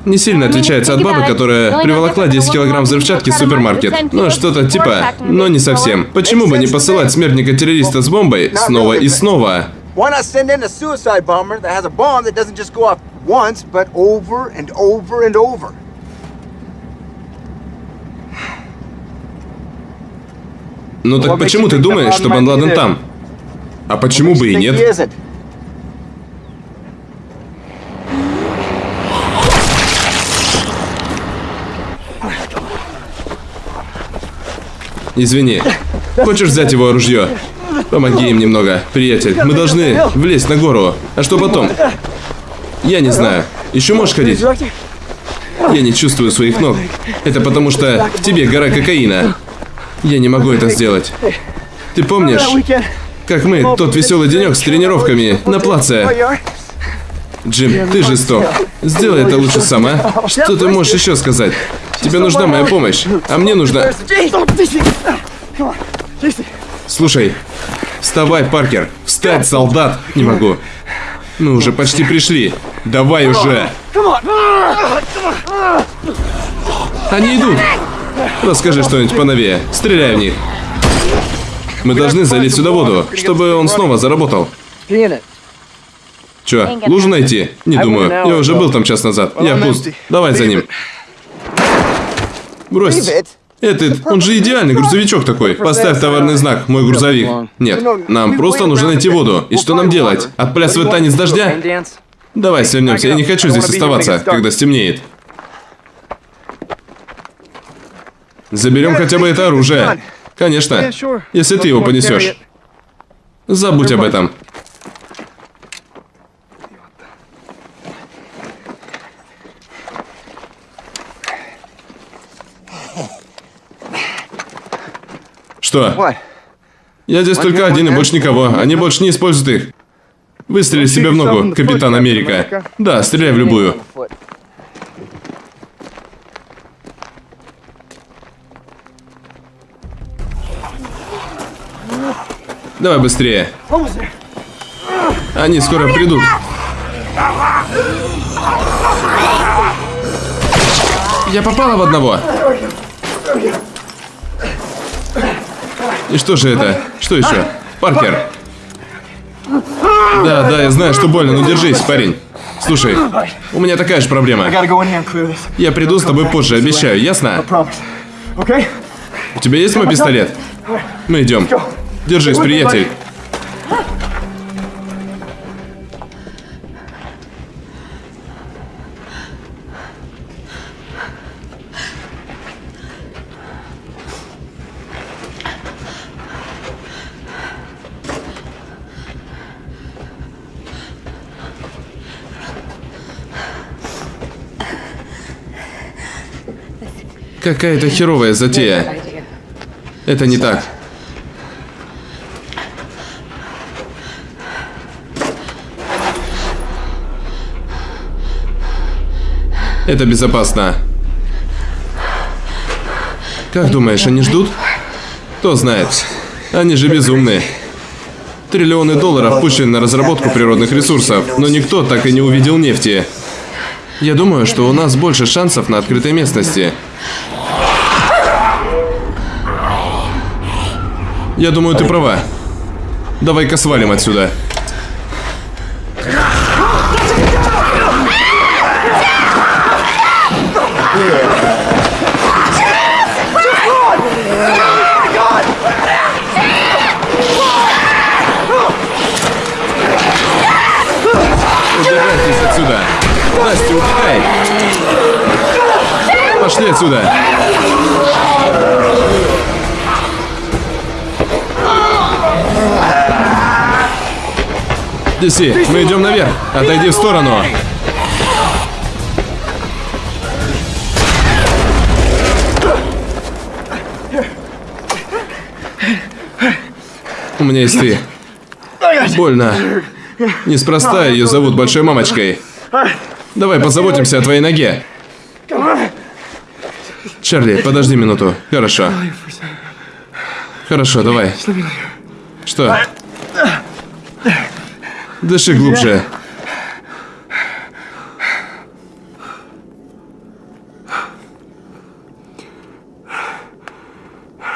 Не сильно отличается от бабы, которая приволокла 10 килограмм взрывчатки в супермаркет. Ну, что-то типа, но не совсем. Почему бы не посылать смертника-террориста с бомбой снова и снова? Why not send in a suicide bomber that has a bomb that doesn't just go off once, but over and over and over? Ну так почему ты думаешь, что Бен Ладен там? А почему бы и нет? Извини. Хочешь взять его ружье? Помоги им немного, приятель. Мы должны влезть на гору. А что потом? Я не знаю. Еще можешь ходить? Я не чувствую своих ног. Это потому что в тебе гора кокаина. Я не могу это сделать. Ты помнишь, как мы тот веселый денек с тренировками на плаце? Джим, ты жесток. Сделай это лучше сам, а? Что ты можешь еще сказать? Тебе нужна моя помощь, а мне нужна... Слушай, вставай, Паркер. Встать, солдат. Не могу. Мы уже почти пришли. Давай уже. Они идут. Расскажи что-нибудь поновее. Стреляй в них. Мы должны залить сюда воду, чтобы он снова заработал. Чё, лужу найти? Не думаю. Я уже был там час назад. Я пуст. Давай за ним. Брось. Этот, он же идеальный грузовичок такой. Поставь товарный знак, мой грузовик. Нет, нам просто нужно найти воду. И что нам делать? Отплясывать танец дождя? Давай свернемся, я не хочу здесь оставаться, когда стемнеет. Заберем хотя бы это оружие. Конечно, если ты его понесешь. Забудь об этом. Что? Я здесь только один и больше никого. Они больше не используют их. Выстрели себе в ногу, Капитан Америка. Да, стреляй в любую. Давай быстрее. Они скоро придут. Я попала в одного. И что же это? Что еще? Паркер. Да, да, я знаю, что больно, но держись, парень. Слушай, у меня такая же проблема. Я приду с тобой позже, обещаю, ясно? У тебя есть мой пистолет? Мы идем. Держись, приятель. Какая-то херовая затея. Это не так. Это безопасно. Как думаешь, они ждут? Кто знает. Они же безумные. Триллионы долларов пущены на разработку природных ресурсов, но никто так и не увидел нефти. Я думаю, что у нас больше шансов на открытой местности. Я думаю, ты права. Давай-ка свалим отсюда. Убирайтесь отсюда. Настя, убегай. Пошли отсюда. Отнеси. Мы идем наверх. Отойди в сторону. У меня есть ты. Больно. Неспроста ее зовут Большой Мамочкой. Давай позаботимся о твоей ноге. Чарли, подожди минуту. Хорошо. Хорошо, давай. Что? Дыши глубже.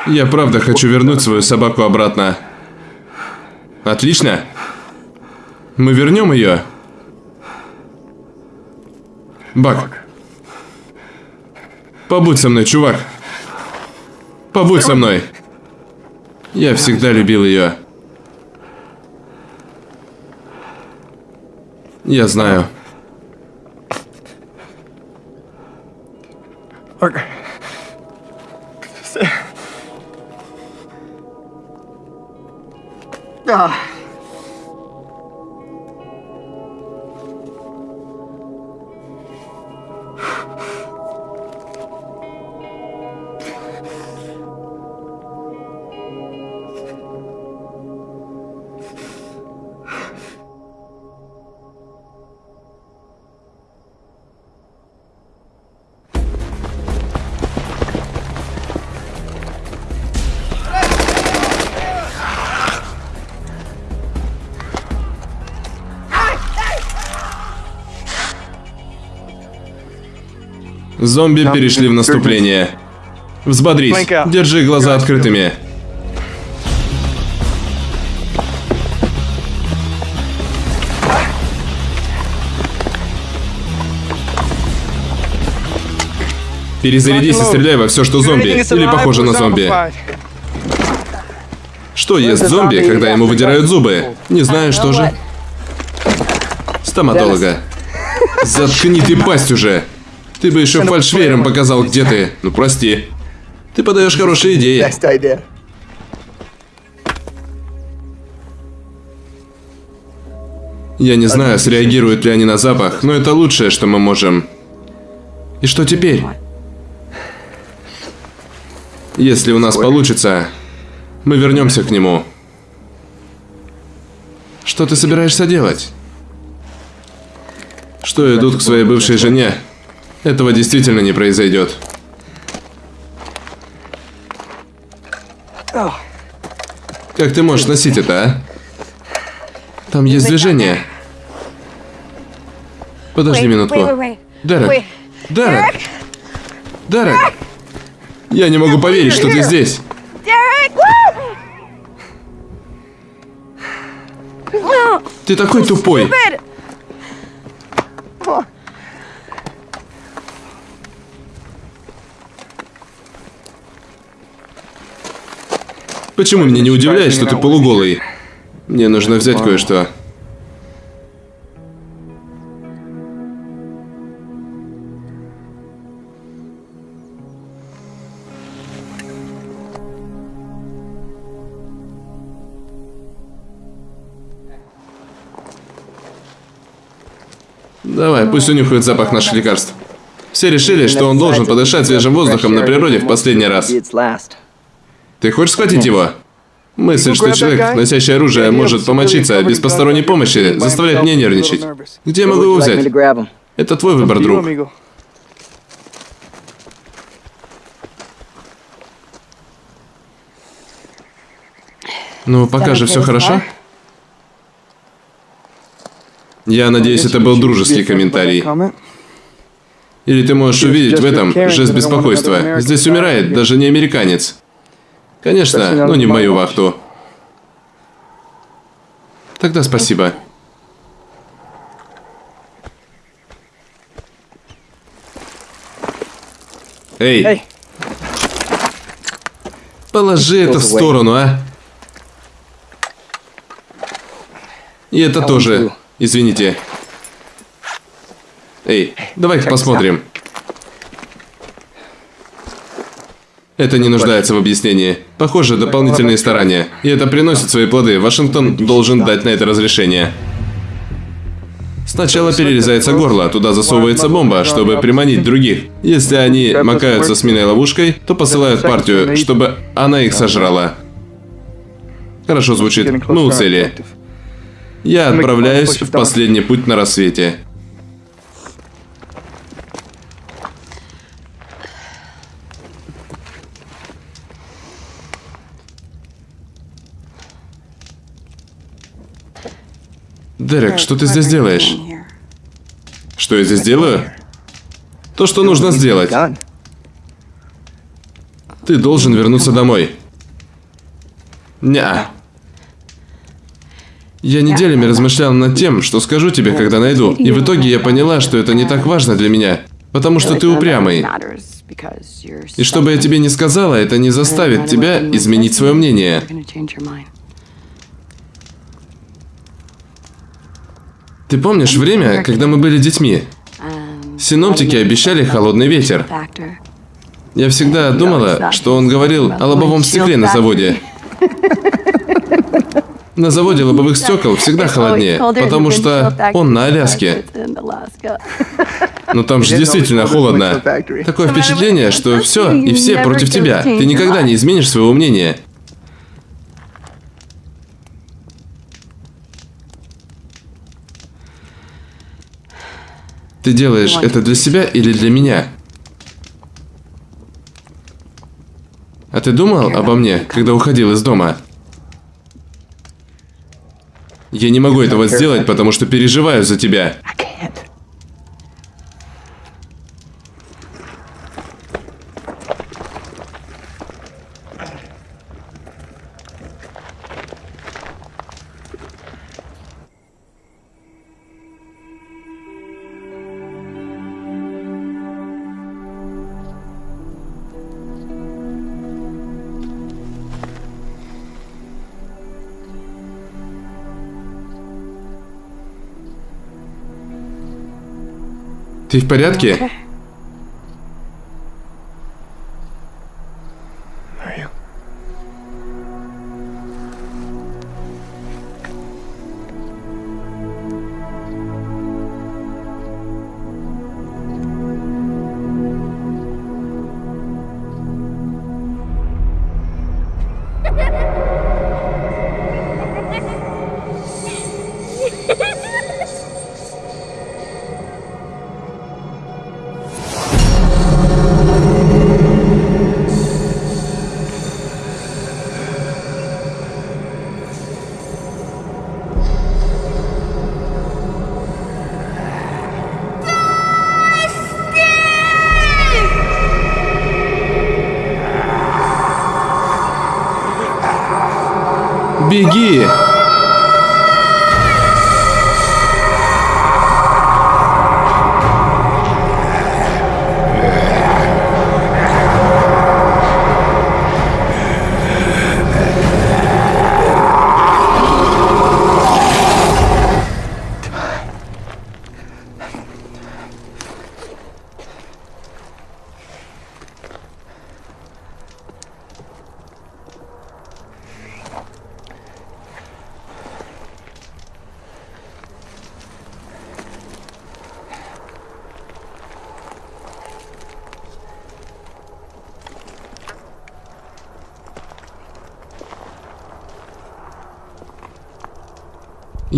Я правда хочу вернуть свою собаку обратно. Отлично. Мы вернем ее. Бак. Побудь со мной, чувак. Побудь со мной. Я всегда любил ее. Я знаю. Зомби перешли в наступление. Взбодрись. Держи глаза открытыми. Перезарядись и стреляй во все, что зомби. Или похоже на зомби. Что ест зомби, когда ему выдирают зубы? Не знаю, что же. Стоматолога. Заткни ты пасть уже. Ты бы еще фальшвейером показал, где ты. Ну, прости. Ты подаешь хорошие идеи. Я не знаю, среагируют ли они на запах, но это лучшее, что мы можем. И что теперь? Если у нас получится, мы вернемся к нему. Что ты собираешься делать? Что идут к своей бывшей жене? Этого действительно не произойдет. Как ты можешь носить это, а? Там есть движение. Подожди минутку. Дерек. Дерек. Дерек. Я не могу поверить, что ты здесь. Ты такой тупой. Почему меня не удивляет, что ты полуголый? Мне нужно взять кое-что. Давай, пусть унюхает запах наших лекарств. Все решили, что он должен подышать свежим воздухом на природе в последний раз. Ты хочешь схватить его? Мысль, что человек, носящий оружие, может помочиться без посторонней помощи, заставляет меня нервничать. Где я могу его взять? Это твой выбор, друг. Ну, пока же все хорошо. Я надеюсь, это был дружеский комментарий. Или ты можешь увидеть в этом жест беспокойства. Здесь умирает даже не американец. Конечно, но не в мою вахту. Тогда спасибо. Эй, Эй, положи это в сторону, а. И это тоже. Извините. Эй, давай-ка посмотрим. Это не нуждается в объяснении. Похоже, дополнительные старания. И это приносит свои плоды. Вашингтон должен дать на это разрешение. Сначала перерезается горло, туда засовывается бомба, чтобы приманить других. Если они макаются с миной ловушкой, то посылают партию, чтобы она их сожрала. Хорошо звучит. Мы у цели. Я отправляюсь в последний путь на рассвете. Дерек, что ты здесь делаешь? Что я здесь делаю? То, что нужно сделать. Ты должен вернуться домой. Неа. Я неделями размышлял над тем, что скажу тебе, когда найду, и в итоге я поняла, что это не так важно для меня, потому что ты упрямый. И что бы я тебе не сказала, это не заставит тебя изменить свое мнение. Ты помнишь время, когда мы были детьми? Синоптики обещали холодный ветер. Я всегда думала, что он говорил о лобовом стекле на заводе. [laughs] На заводе лобовых стекол всегда холоднее, потому что он на Аляске. [laughs] Но там же действительно холодно. Такое впечатление, что все и все против тебя. Ты никогда не изменишь своего мнения. Ты делаешь это для себя или для меня? А ты думал обо мне, когда уходил из дома? Я не могу этого сделать, потому что переживаю за тебя. Ты в порядке?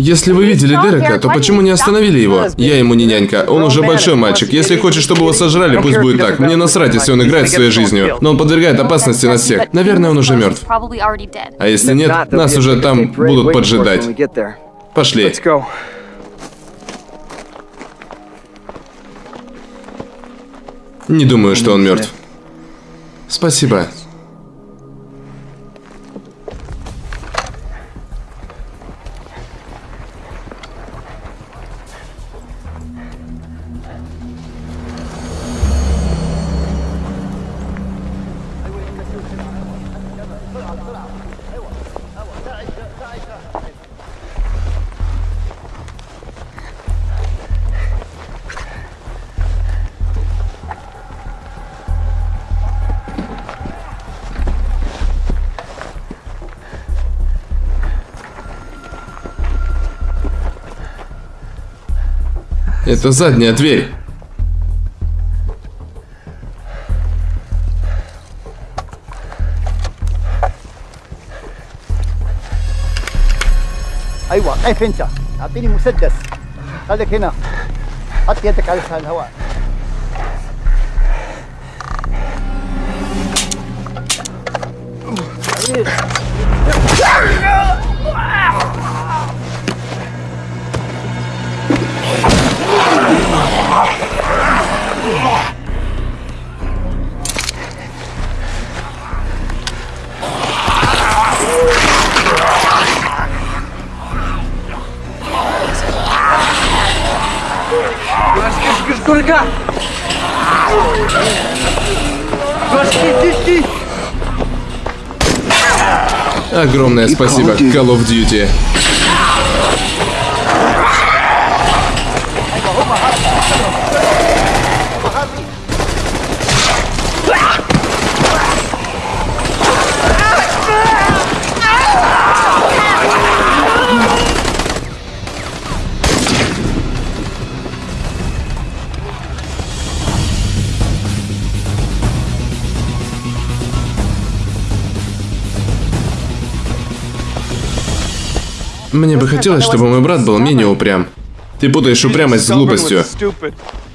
Если вы видели Дерека, то почему не остановили его? Я ему не нянька, он уже большой мальчик. Если хочет, чтобы его сожрали, пусть будет так. Мне насрать, если он играет своей жизнью. Но он подвергает опасности нас всех. Наверное, он уже мертв. А если нет, нас уже там будут поджидать. Пошли. Не думаю, что он мертв. Спасибо. Это задняя дверь. ايوه قف انت اعطيني مسدس خليك هنا حط يدك على لسان الهواء Огромное спасибо, Call of Duty. Мне бы хотелось, чтобы мой брат был менее упрям. Ты путаешь упрямость с глупостью.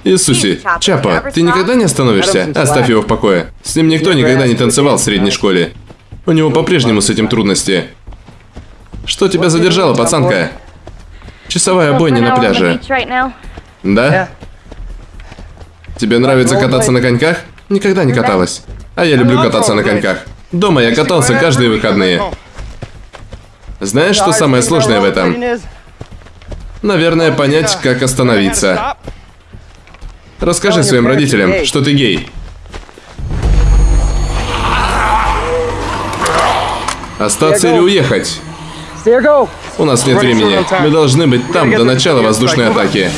Иисусе, Чапа, ты никогда не остановишься? Оставь его в покое. С ним никто никогда не танцевал в средней школе. У него по-прежнему с этим трудности. Что тебя задержало, пацанка? Часовая бойня на пляже. Да? Тебе нравится кататься на коньках? Никогда не каталась. А я люблю кататься на коньках. Дома я катался каждые выходные. Знаешь, что самое сложное в этом? Наверное, понять, как остановиться. Расскажи своим родителям, что ты гей. Остаться или уехать? У нас нет времени. Мы должны быть там до начала воздушной атаки.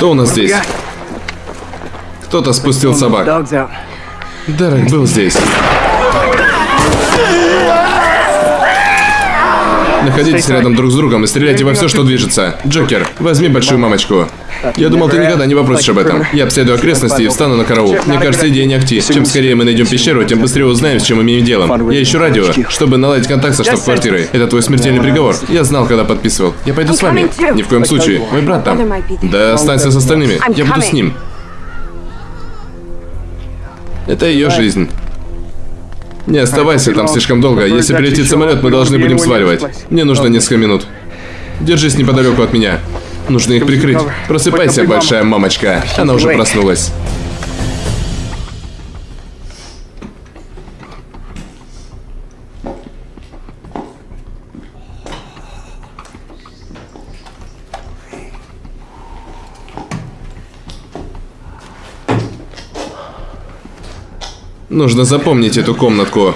Что у нас здесь? Кто-то спустил собак. Дерек был здесь. Находитесь рядом друг с другом и стреляйте во все, что движется. Джокер, возьми большую мамочку. Я думал, ты никогда не попросишь об этом. Я обследую окрестности и встану на караул. Мне кажется, идея не акти. Чем скорее мы найдем пещеру, тем быстрее узнаем, с чем имеем дело. Я ищу радио, чтобы наладить контакт со штаб-квартирой. Это твой смертельный приговор. Я знал, когда подписывал. Я пойду с вами. Ни в коем случае. Мой брат там. Да останься с остальными. Я буду с ним. Это ее жизнь. Не оставайся там слишком долго. Если прилетит самолет, мы должны будем сваливать. Мне нужно несколько минут. Держись неподалеку от меня. Нужно их прикрыть. Просыпайся, большая мамочка. Она уже проснулась. Нужно запомнить эту комнатку.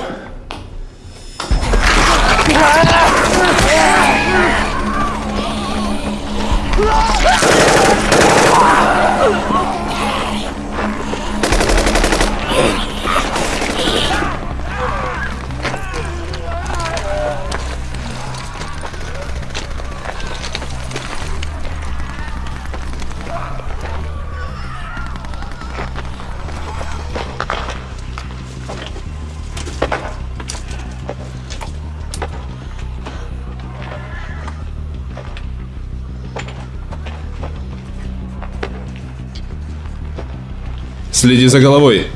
Следи за головой.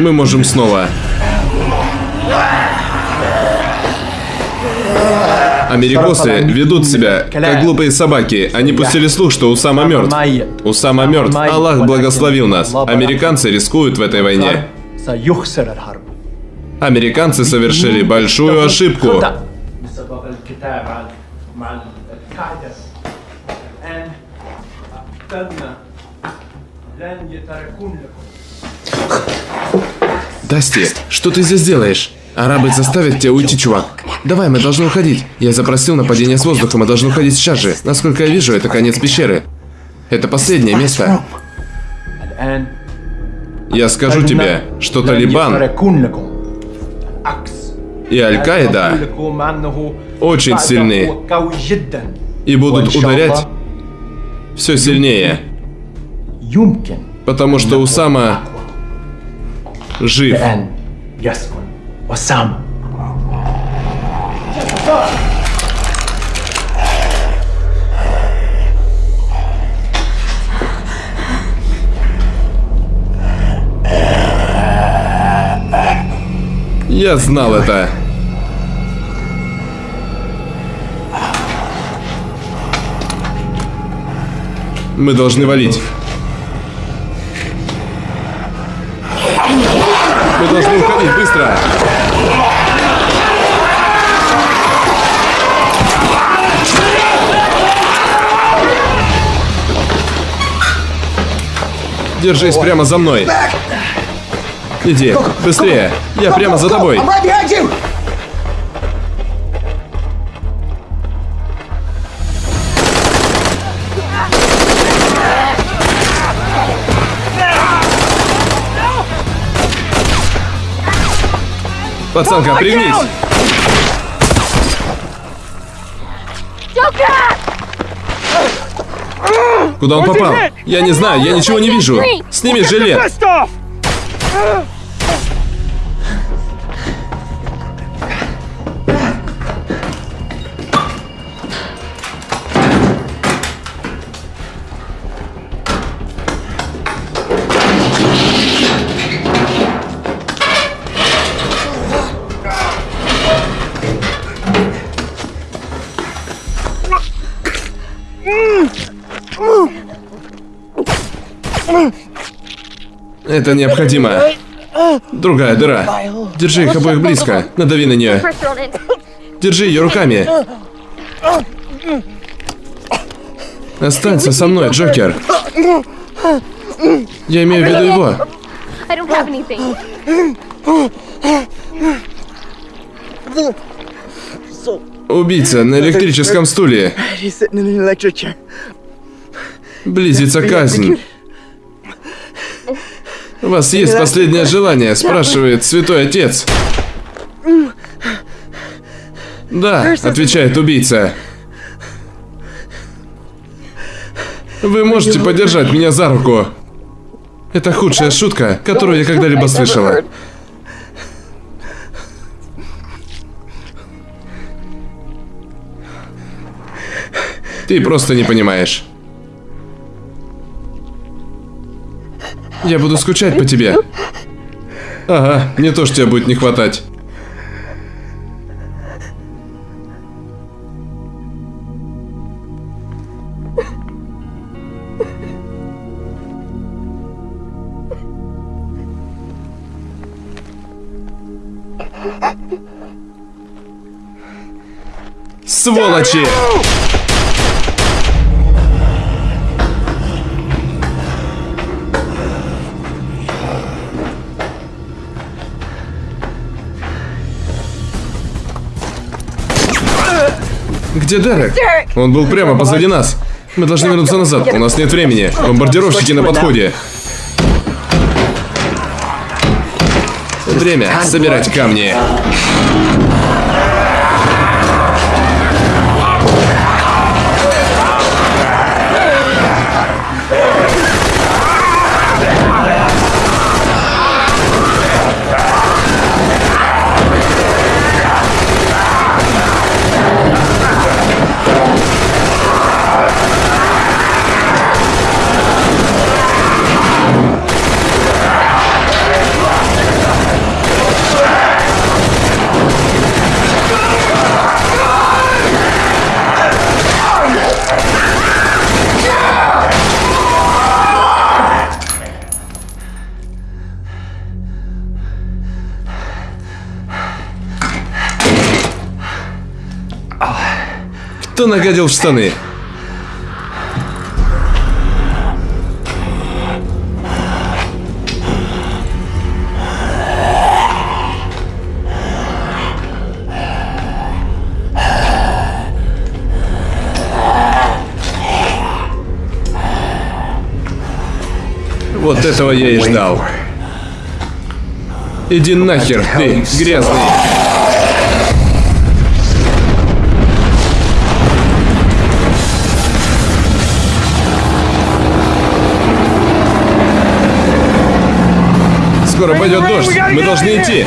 Мы можем снова. Америкосы ведут себя, как глупые собаки. Они пустили слух, что Усама мертв. Усама мертв. Аллах благословил нас. Американцы рискуют в этой войне. سيخسر الحرب Американцы совершили большую ошибку. بسبب الكتاب مع مع القاعدة الآن أعتدنا لن يتركون لكم Дасти, что ты здесь делаешь? Арабы заставят тебя уйти, чувак. Давай, мы должны уходить. Я запросил нападение с воздуха, мы должны уходить сейчас же. Насколько я вижу, это конец пещеры. Это последнее место. Я скажу тебе, что Талибан и Аль-Каида очень сильны и будут ударять все сильнее. Потому что Усама жив. Yes, Осам. Я знал это. Мы должны валить. Держись прямо за мной. Иди, быстрее. Я прямо за тобой. Пацанка, пригнись. Куда он попал? Я не знаю, я ничего не вижу. Сними жилет. Это необходимо. Другая дыра. Держи их обоих близко. Надави на нее. Держи ее руками. Останься со мной, Джокер. Я имею в виду его. Убийца на электрическом стуле. Близится казнь. У вас есть последнее желание, [laughs] спрашивает святой отец. Да, отвечает убийца. Вы можете подержать меня за руку. Это худшая шутка, которую я когда-либо слышала. Ты просто не понимаешь. Я буду скучать по тебе. Ага, мне тоже тебя будет не хватать. Сволочи! Где Дерек? Он был прямо позади нас. Мы должны вернуться назад. У нас нет времени. Бомбардировщики на подходе. Время собирать камни. Нагадил в штаны? Вот этого я и ждал. Иди нахер, ты грязный. Скоро пойдет дождь. Мы должны идти.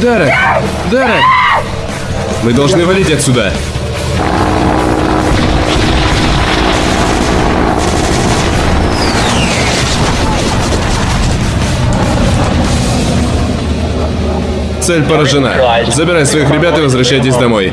Дарек! Дарек! Мы должны валить отсюда. Цель поражена. Забирай своих ребят и возвращайтесь домой.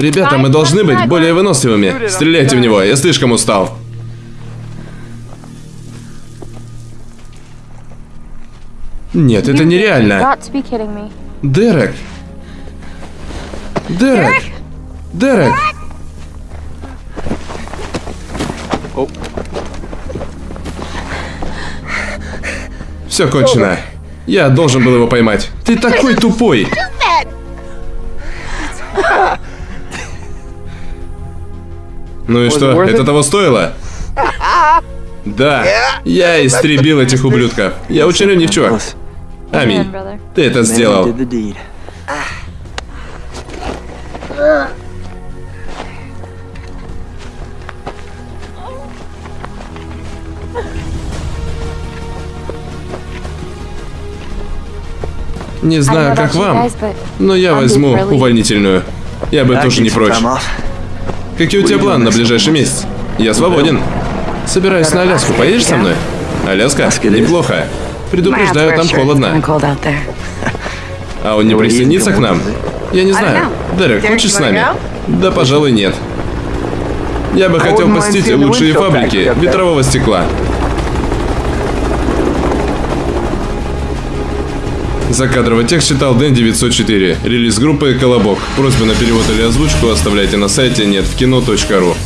Ребята, мы должны быть более выносливыми. Стреляйте в него, я слишком устал. Нет, это нереально. Дерек. Дерек. Дерек. Все кончено. Я должен был его поймать. Ты такой тупой. Ну и что, это того стоило? [laughs] Да, я истребил этих ублюдков. Я очень ленивчок. Аминь. Man, brother. Ты это сделал. Не знаю, как вам, но я возьму увольнительную. Я бы тоже не прочь. Какие у тебя планы на ближайший месяц? Я свободен. Собираюсь на Аляску. Поедешь со мной? Аляска? Неплохо. Предупреждаю, там холодно. А он не присоединится к нам? Я не знаю. Дерек, хочешь с нами? Да, пожалуй, нет. Я бы хотел посетить лучшие фабрики ветрового стекла. Закадровый текст читал Дэн 904. Релиз группы Колобок. Просьбы на перевод или озвучку оставляйте на сайте нетвкино.ру.